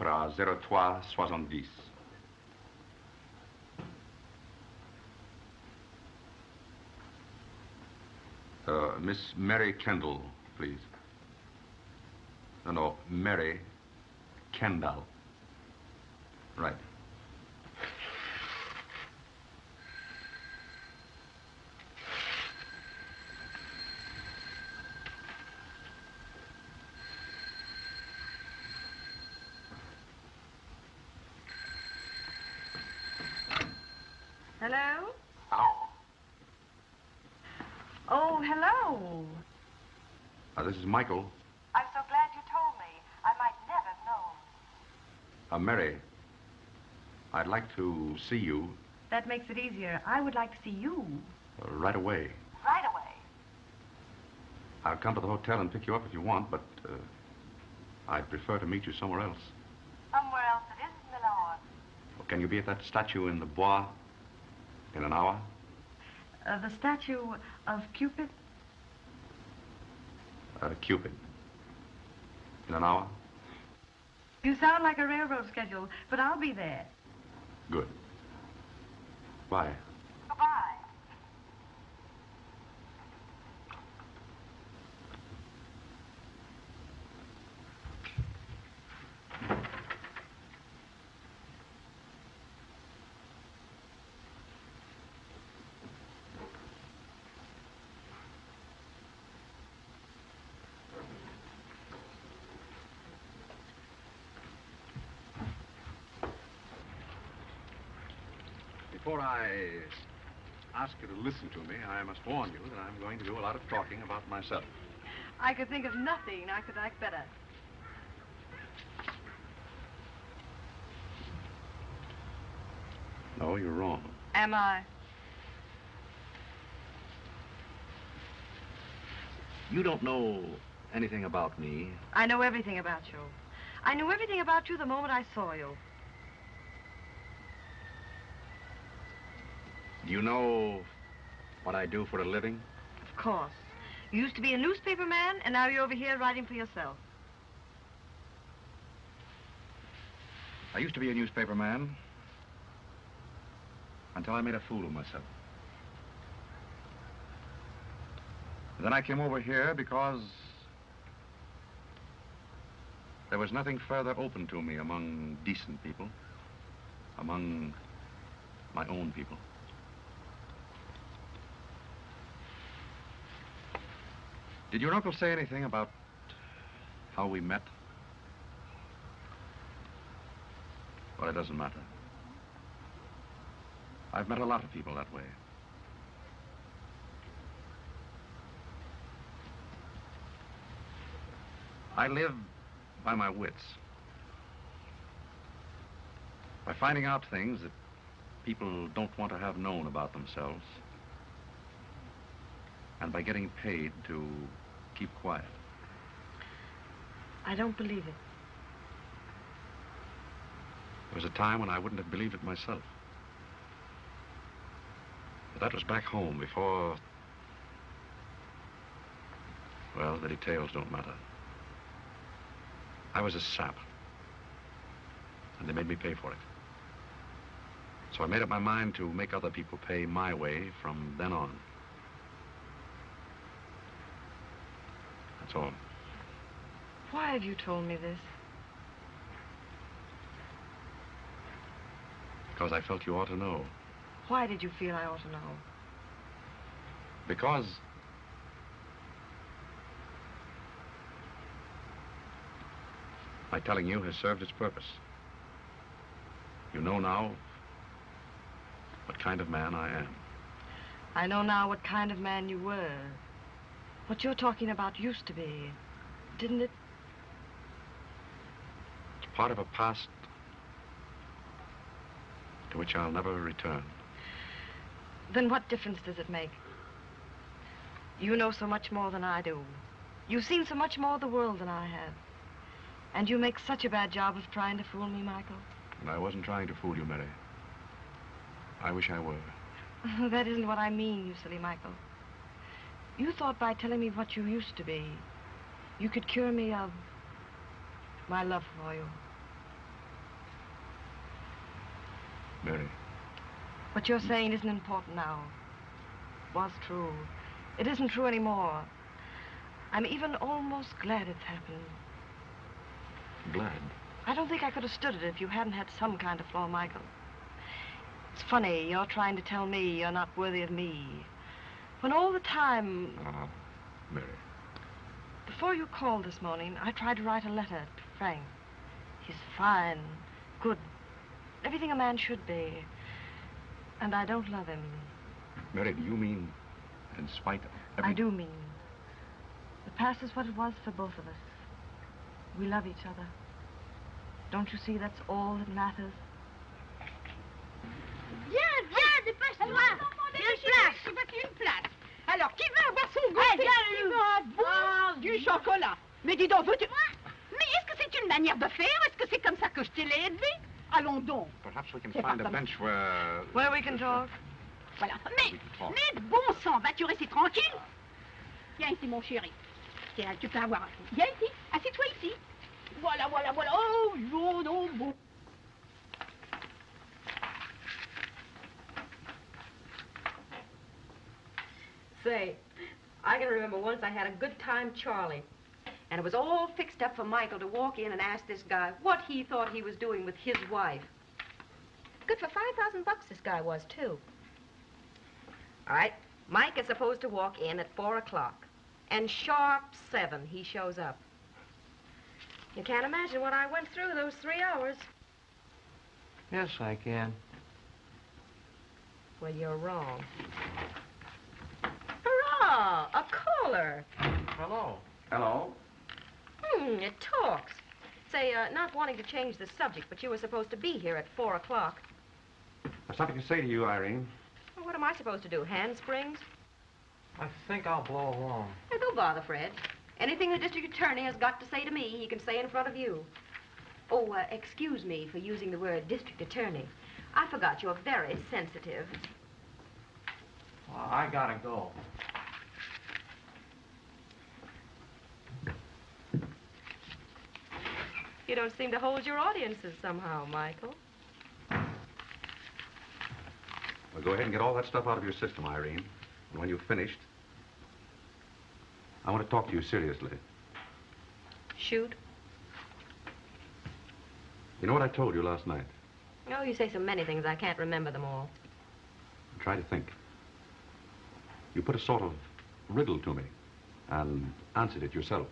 Opera 0370. Uh, Miss Mary Kendall, please. No, no, Mary Kendall. Right. Hello? Oh. Uh, this is Michael. I'm so glad you told me. I might never have known. Uh, Mary, I'd like to see you That makes it easier. I would like to see you. uh, right away. Right away. I'll come to the hotel and pick you up if you want, but uh, I'd prefer to meet you somewhere else. Somewhere else it isn't Milan. Well, can you be at that statue in the Bois in an hour? Uh, the statue of Cupid? Uh, Cupid. In an hour? You sound like a railroad schedule, but I'll be there. Good. Bye. Goodbye. Before I ask you to listen to me, I must warn you that I'm going to do a lot of talking about myself. I could think of nothing I could like better. No, you're wrong. Am I? You don't know anything about me. I know everything about you. I knew everything about you the moment I saw you. You know what I do for a living? Of course. You used to be a newspaper man, and now you're over here writing for yourself. I used to be a newspaper man until I made a fool of myself. Then I came over here because there was nothing further open to me among decent people, among my own people. Did your uncle say anything about how we met? Well, it doesn't matter. I've met a lot of people that way. I live by my wits. By finding out things that people don't want to have known about themselves. And by getting paid to keep quiet. I don't believe it. There was a time when I wouldn't have believed it myself. But that was back home before... Well, the details don't matter. I was a sap. And they made me pay for it. So I made up my mind to make other people pay my way from then on. That's all. Why have you told me this? Because I felt you ought to know. Why did you feel I ought to know? Because my telling you has served its purpose. You know now what kind of man I am. I know now what kind of man you were. What you're talking about used to be, didn't it? It's part of a past to which I'll never return. Then what difference does it make? You know so much more than I do. You've seen so much more of the world than I have. And you make such a bad job of trying to fool me, Michael. And I wasn't trying to fool you, Mary. I wish I were. that isn't what I mean, you silly Michael. You thought by telling me what you used to be, you could cure me of my love for you. Mary. What you're saying isn't important now. It Was true. It isn't true anymore. I'm even almost glad it's happened. Glad. I don't think I could have stood it if you hadn't had some kind of flaw, Michael. It's funny, you're trying to tell me you're not worthy of me. When all the time, Ah, Mary. before you called this morning, I tried to write a letter to Frank. He's fine, good, everything a man should be. And I don't love him. Mary, do you mean in spite of every... I do mean. The past is what it was for both of us. We love each other. Don't you see that's all that matters? Viens, viens, dépêche-toi. Une place. Je veux qu'une place. Alors, qui veut avoir son goûter Qui veut un bout du chocolat? Mais dis donc, veux-tu... Mais est-ce que c'est une manière de faire? Est-ce que c'est comme ça que je te l'ai élevé? Allons donc. Perhaps we can find a bench where... Where we can talk. Voilà. Mais, mais bon sang, vas-tu rester tranquille? Viens ici, mon chéri. Tiens, tu peux avoir un... Viens ici, assieds-toi ici. Voilà, voilà, voilà. Oh, non, non, bon. Say, I can remember once I had a good time Charlie. And it was all fixed up for Michael to walk in and ask this guy what he thought he was doing with his wife. Good for 5,000 bucks this guy was, too. All right, Mike is supposed to walk in at 4 o'clock. And sharp 7, he shows up. You can't imagine what I went through those three hours. Yes, I can. Well, you're wrong. Hurrah! A caller. Hello. Hello? Hmm, it talks. Say, uh, not wanting to change the subject, but you were supposed to be here at 4 o'clock. I've something to say to you, Irene. Well, what am I supposed to do, handsprings? I think I'll blow along. Hey, don't bother, Fred. Anything the district attorney has got to say to me, he can say in front of you. Oh, uh, excuse me for using the word district attorney. I forgot you're very sensitive. Well, I gotta go. You don't seem to hold your audiences somehow, Michael. Well, go ahead and get all that stuff out of your system, Irene. And when you've finished, I want to talk to you seriously. Shoot. You know what I told you last night? Oh, you say so many things, I can't remember them all. Try to think. You put a sort of riddle to me and answered it yourself.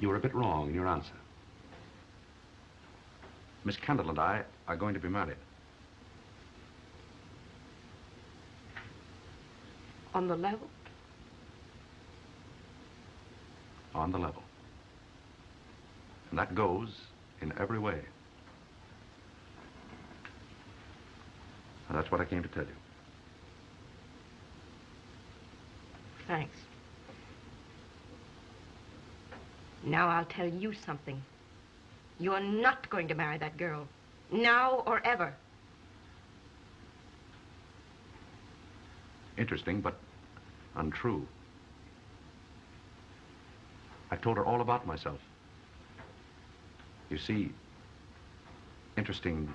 You were a bit wrong in your answer. Miss Kendall and I are going to be married. On the level? on the level. And that goes in every way. And that's what I came to tell you. Thanks. Now I'll tell you something. You're not going to marry that girl. Now or ever. Interesting, but untrue. I've told her all about myself. You see, interesting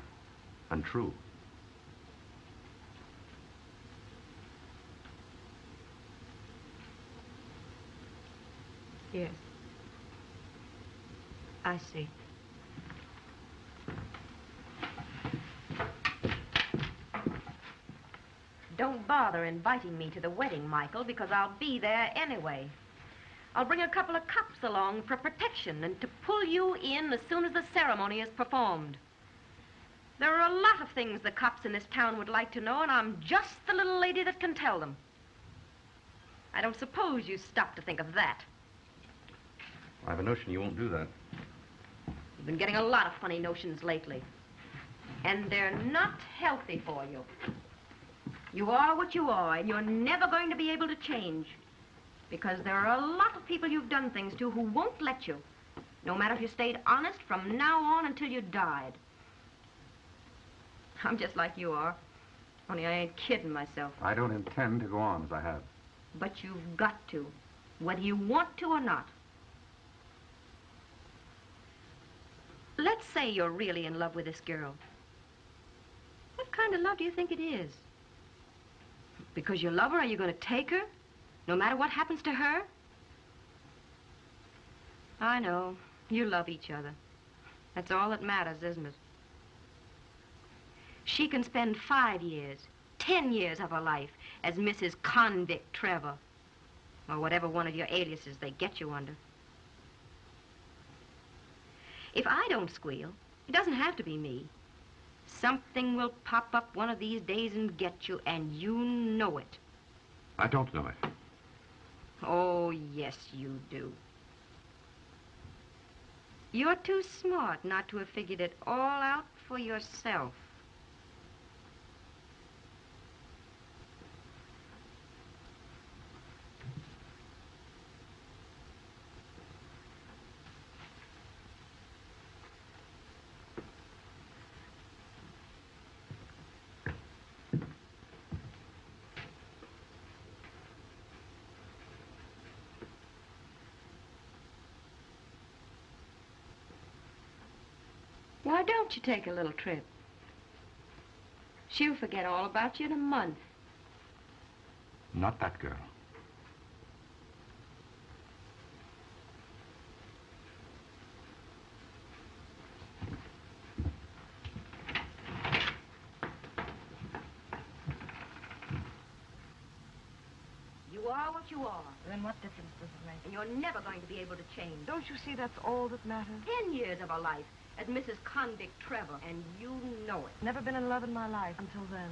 untrue. Yes. I see. Don't bother inviting me to the wedding, Michael, because I'll be there anyway. I'll bring a couple of cops along for protection and to pull you in as soon as the ceremony is performed. There are a lot of things the cops in this town would like to know, and I'm just the little lady that can tell them. I don't suppose you stop to think of that. I have a notion you won't do that. You've been getting a lot of funny notions lately. And they're not healthy for you. You are what you are, and you're never going to be able to change. Because there are a lot of people you've done things to who won't let you. No matter if you stayed honest from now on until you died. I'm just like you are. Only I ain't kidding myself. I don't intend to go on as I have. But you've got to. Whether you want to or not. Let's say you're really in love with this girl. What kind of love do you think it is? Because you love her, are you going to take her? No matter what happens to her? I know. You love each other. That's all that matters, isn't it? She can spend five years, ten years of her life as Mrs. Convict Trevor. Or whatever one of your aliases they get you under. If I don't squeal, it doesn't have to be me. Something will pop up one of these days and get you, and you know it. I don't know it. Oh, yes, you do. You're too smart not to have figured it all out for yourself. Why don't you take a little trip? She'll forget all about you in a month. Not that girl. You are what you are. Then what difference does it make? And you're never going to be able to change. Don't you see that's all that matters? Ten years of her life as Mrs. Convict Trevor, and you know it. Never been in love in my life until then.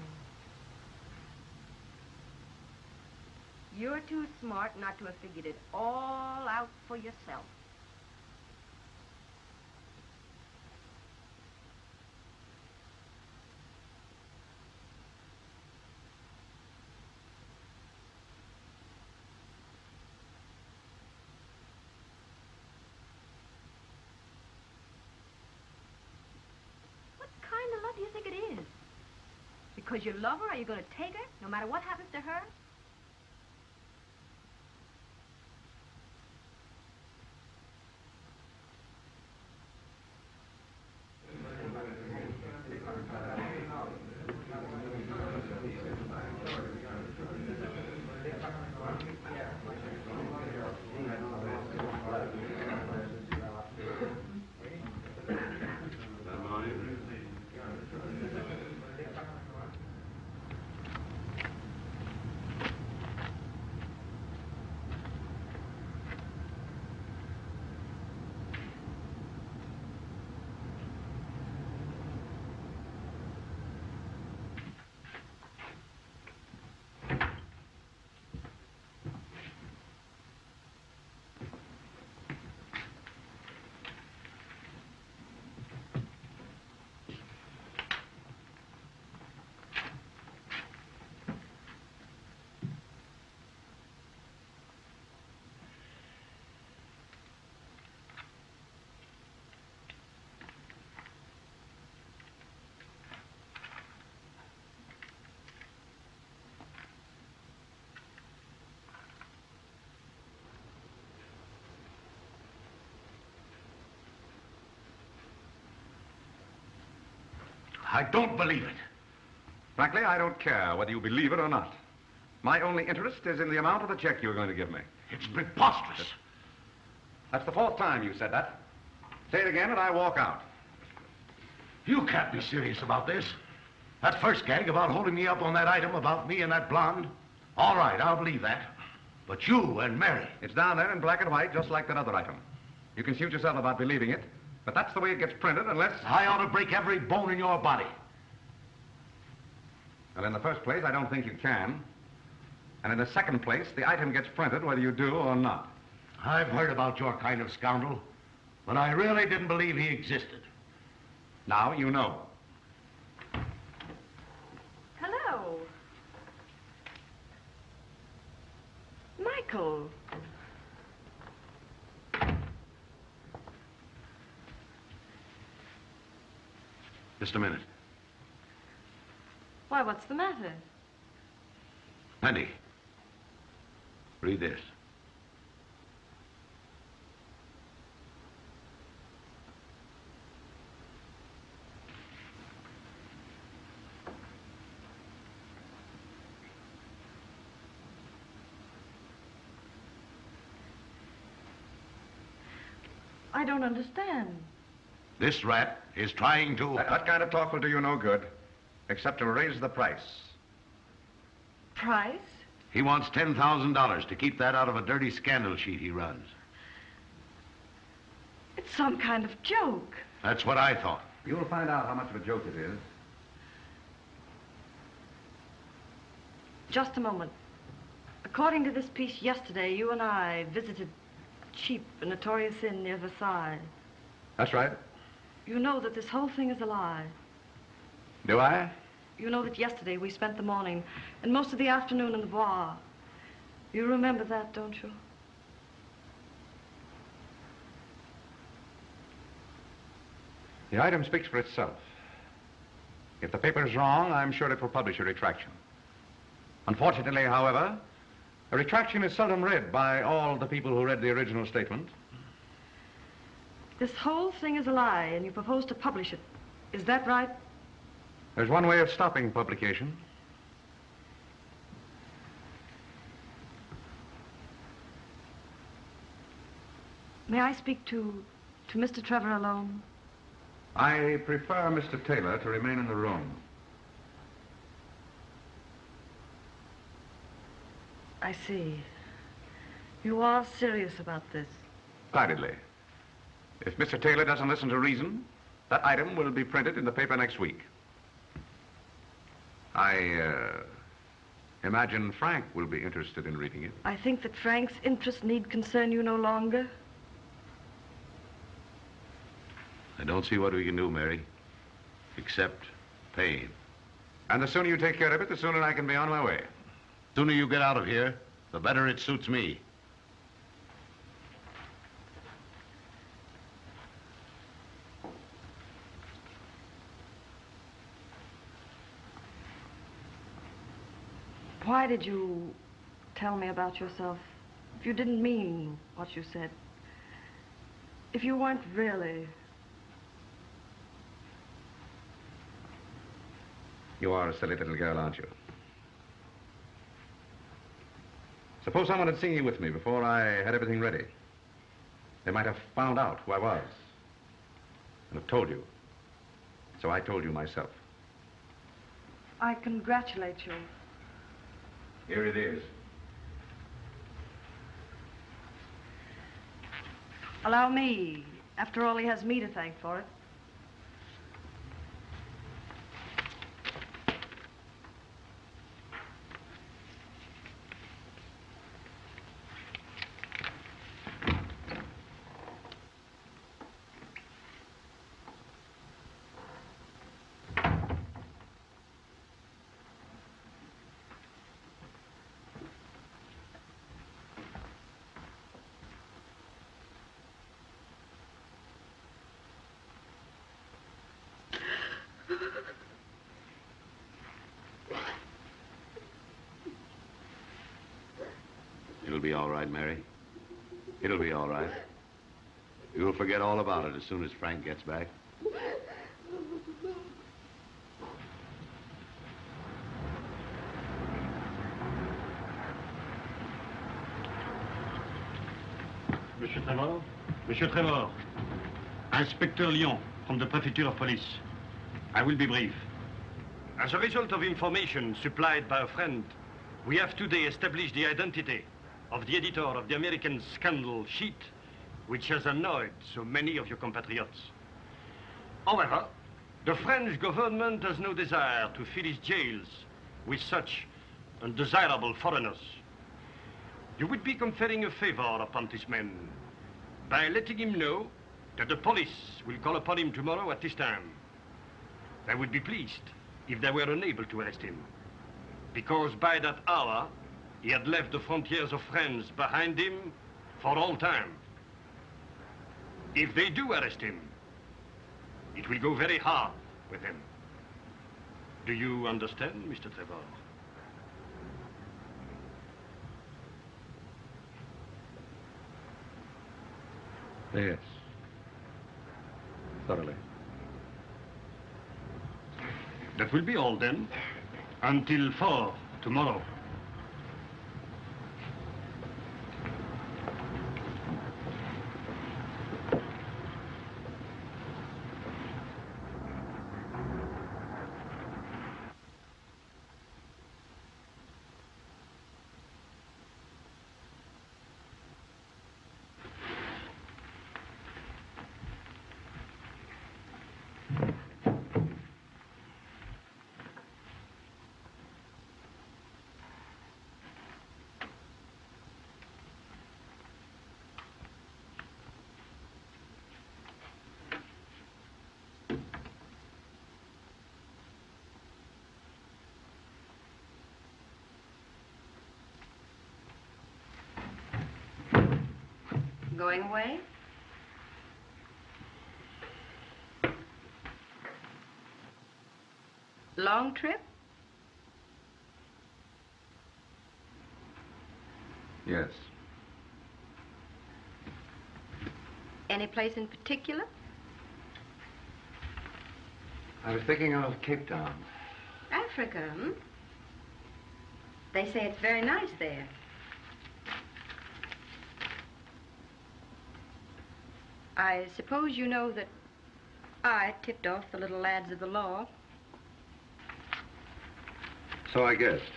You're too smart not to have figured it all out for yourself. What kind of love do you think it is? Because you love her, are you going to take her, no matter what happens to her? I don't believe it. Frankly, I don't care whether you believe it or not. My only interest is in the amount of the check you're going to give me. It's preposterous. That's the fourth time you said that. Say it again and I walk out. You can't be serious about this. That first gag about holding me up on that item about me and that blonde. All right, I'll believe that. But you and Mary. It's down there in black and white, just like that other item. You can suit yourself about believing it, but that's the way it gets printed unless... I ought to break every bone in your body. Well, in the first place, I don't think you can. And in the second place, the item gets printed whether you do or not. I've heard about your kind of scoundrel, but I really didn't believe he existed. Now you know. Hello. Michael. Just a minute. Why, what's the matter? Andy, read this. I don't understand. This rat is trying to... That, that kind of talk will do you no good, except to raise the price. Price? He wants $10,000 to keep that out of a dirty scandal sheet he runs. It's some kind of joke. That's what I thought. You'll find out how much of a joke it is. Just a moment. According to this piece yesterday, you and I visited Cheap, a notorious inn near Versailles. That's right. You know that this whole thing is a lie. Do I? You know that yesterday we spent the morning and most of the afternoon in the Bois. You remember that, don't you? The item speaks for itself. If the paper is wrong, I'm sure it will publish a retraction. Unfortunately, however, a retraction is seldom read by all the people who read the original statement. This whole thing is a lie, and you propose to publish it. Is that right? There's one way of stopping publication. May I speak to, to Mr. Trevor alone? I prefer Mr. Taylor to remain in the room. I see. You are serious about this. Decidedly. If Mr. Taylor doesn't listen to reason, that item will be printed in the paper next week. I uh, imagine Frank will be interested in reading it. I think that Frank's interest need concern you no longer. I don't see what we can do, Mary, except pain. And the sooner you take care of it, the sooner I can be on my way. The sooner you get out of here, the better it suits me. Did you tell me about yourself if you didn't mean what you said? If you weren't really... You are a silly little girl, aren't you? Suppose someone had seen you with me before I had everything ready. They might have found out who I was and have told you. So I told you myself. I congratulate you. Here it is. Allow me. After all, he has me to thank for it. It'll be all right, Mary. It'll be all right. You'll forget all about it as soon as Frank gets back. Monsieur Trevor? Monsieur Trevor. Inspector Lyon from the Prefecture of Police. I will be brief. As a result of information supplied by a friend, we have today established the identity of the editor of the American Scandal Sheet, which has annoyed so many of your compatriots. However, the French government has no desire to fill its jails with such undesirable foreigners. You would be conferring a favor upon this man by letting him know that the police will call upon him tomorrow at this time. They would be pleased if they were unable to arrest him, because by that hour, he had left the frontiers of France behind him for all time. If they do arrest him, it will go very hard with him. Do you understand, Mr. Trevor? Yes. Thoroughly. That will be all then. Until four tomorrow. Going away? Long trip? Yes. Any place in particular? I was thinking of Cape Town. Africa, hmm? They say it's very nice there. I suppose you know that I tipped off the little lads of the law. So I guessed.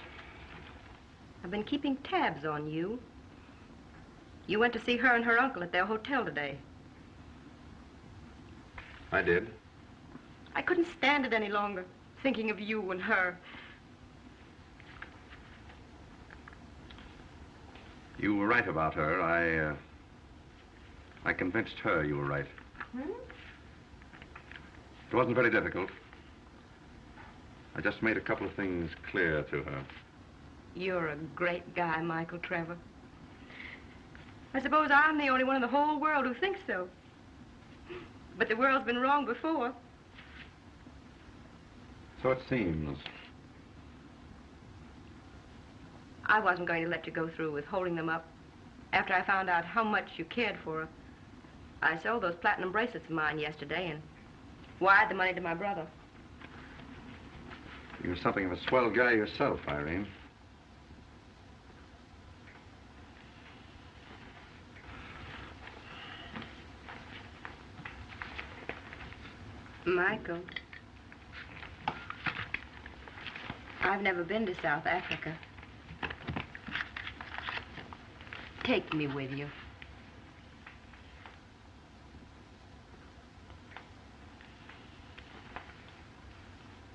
I've been keeping tabs on you. You went to see her and her uncle at their hotel today. I did. I couldn't stand it any longer, thinking of you and her. You were right about her. I, uh, I convinced her you were right. Hmm? It wasn't very difficult. I just made a couple of things clear to her. You're a great guy, Michael Trevor. I suppose I'm the only one in the whole world who thinks so. But the world's been wrong before. So it seems. I wasn't going to let you go through with holding them up. After I found out how much you cared for her, I sold those platinum bracelets of mine yesterday and wired the money to my brother. You're something of a swell guy yourself, Irene. Michael, I've never been to South Africa. Take me with you.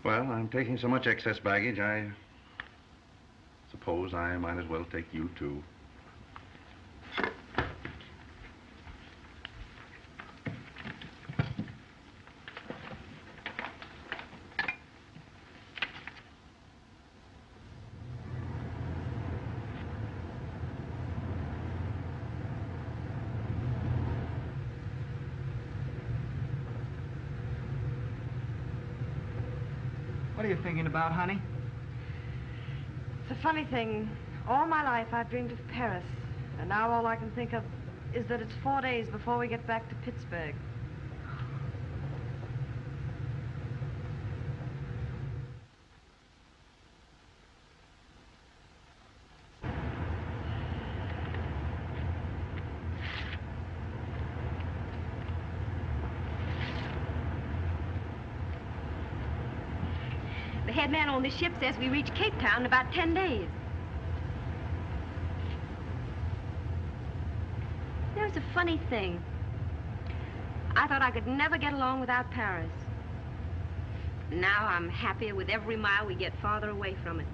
Well, I'm taking so much excess baggage, I suppose I might as well take you, too. Thinking about, honey? It's a funny thing. All my life I've dreamed of Paris. And now all I can think of is that it's four days before we get back to Pittsburgh. The this ship says we reach Cape Town in about ten days. There's a funny thing. I thought I could never get along without Paris. Now I'm happier with every mile we get farther away from it.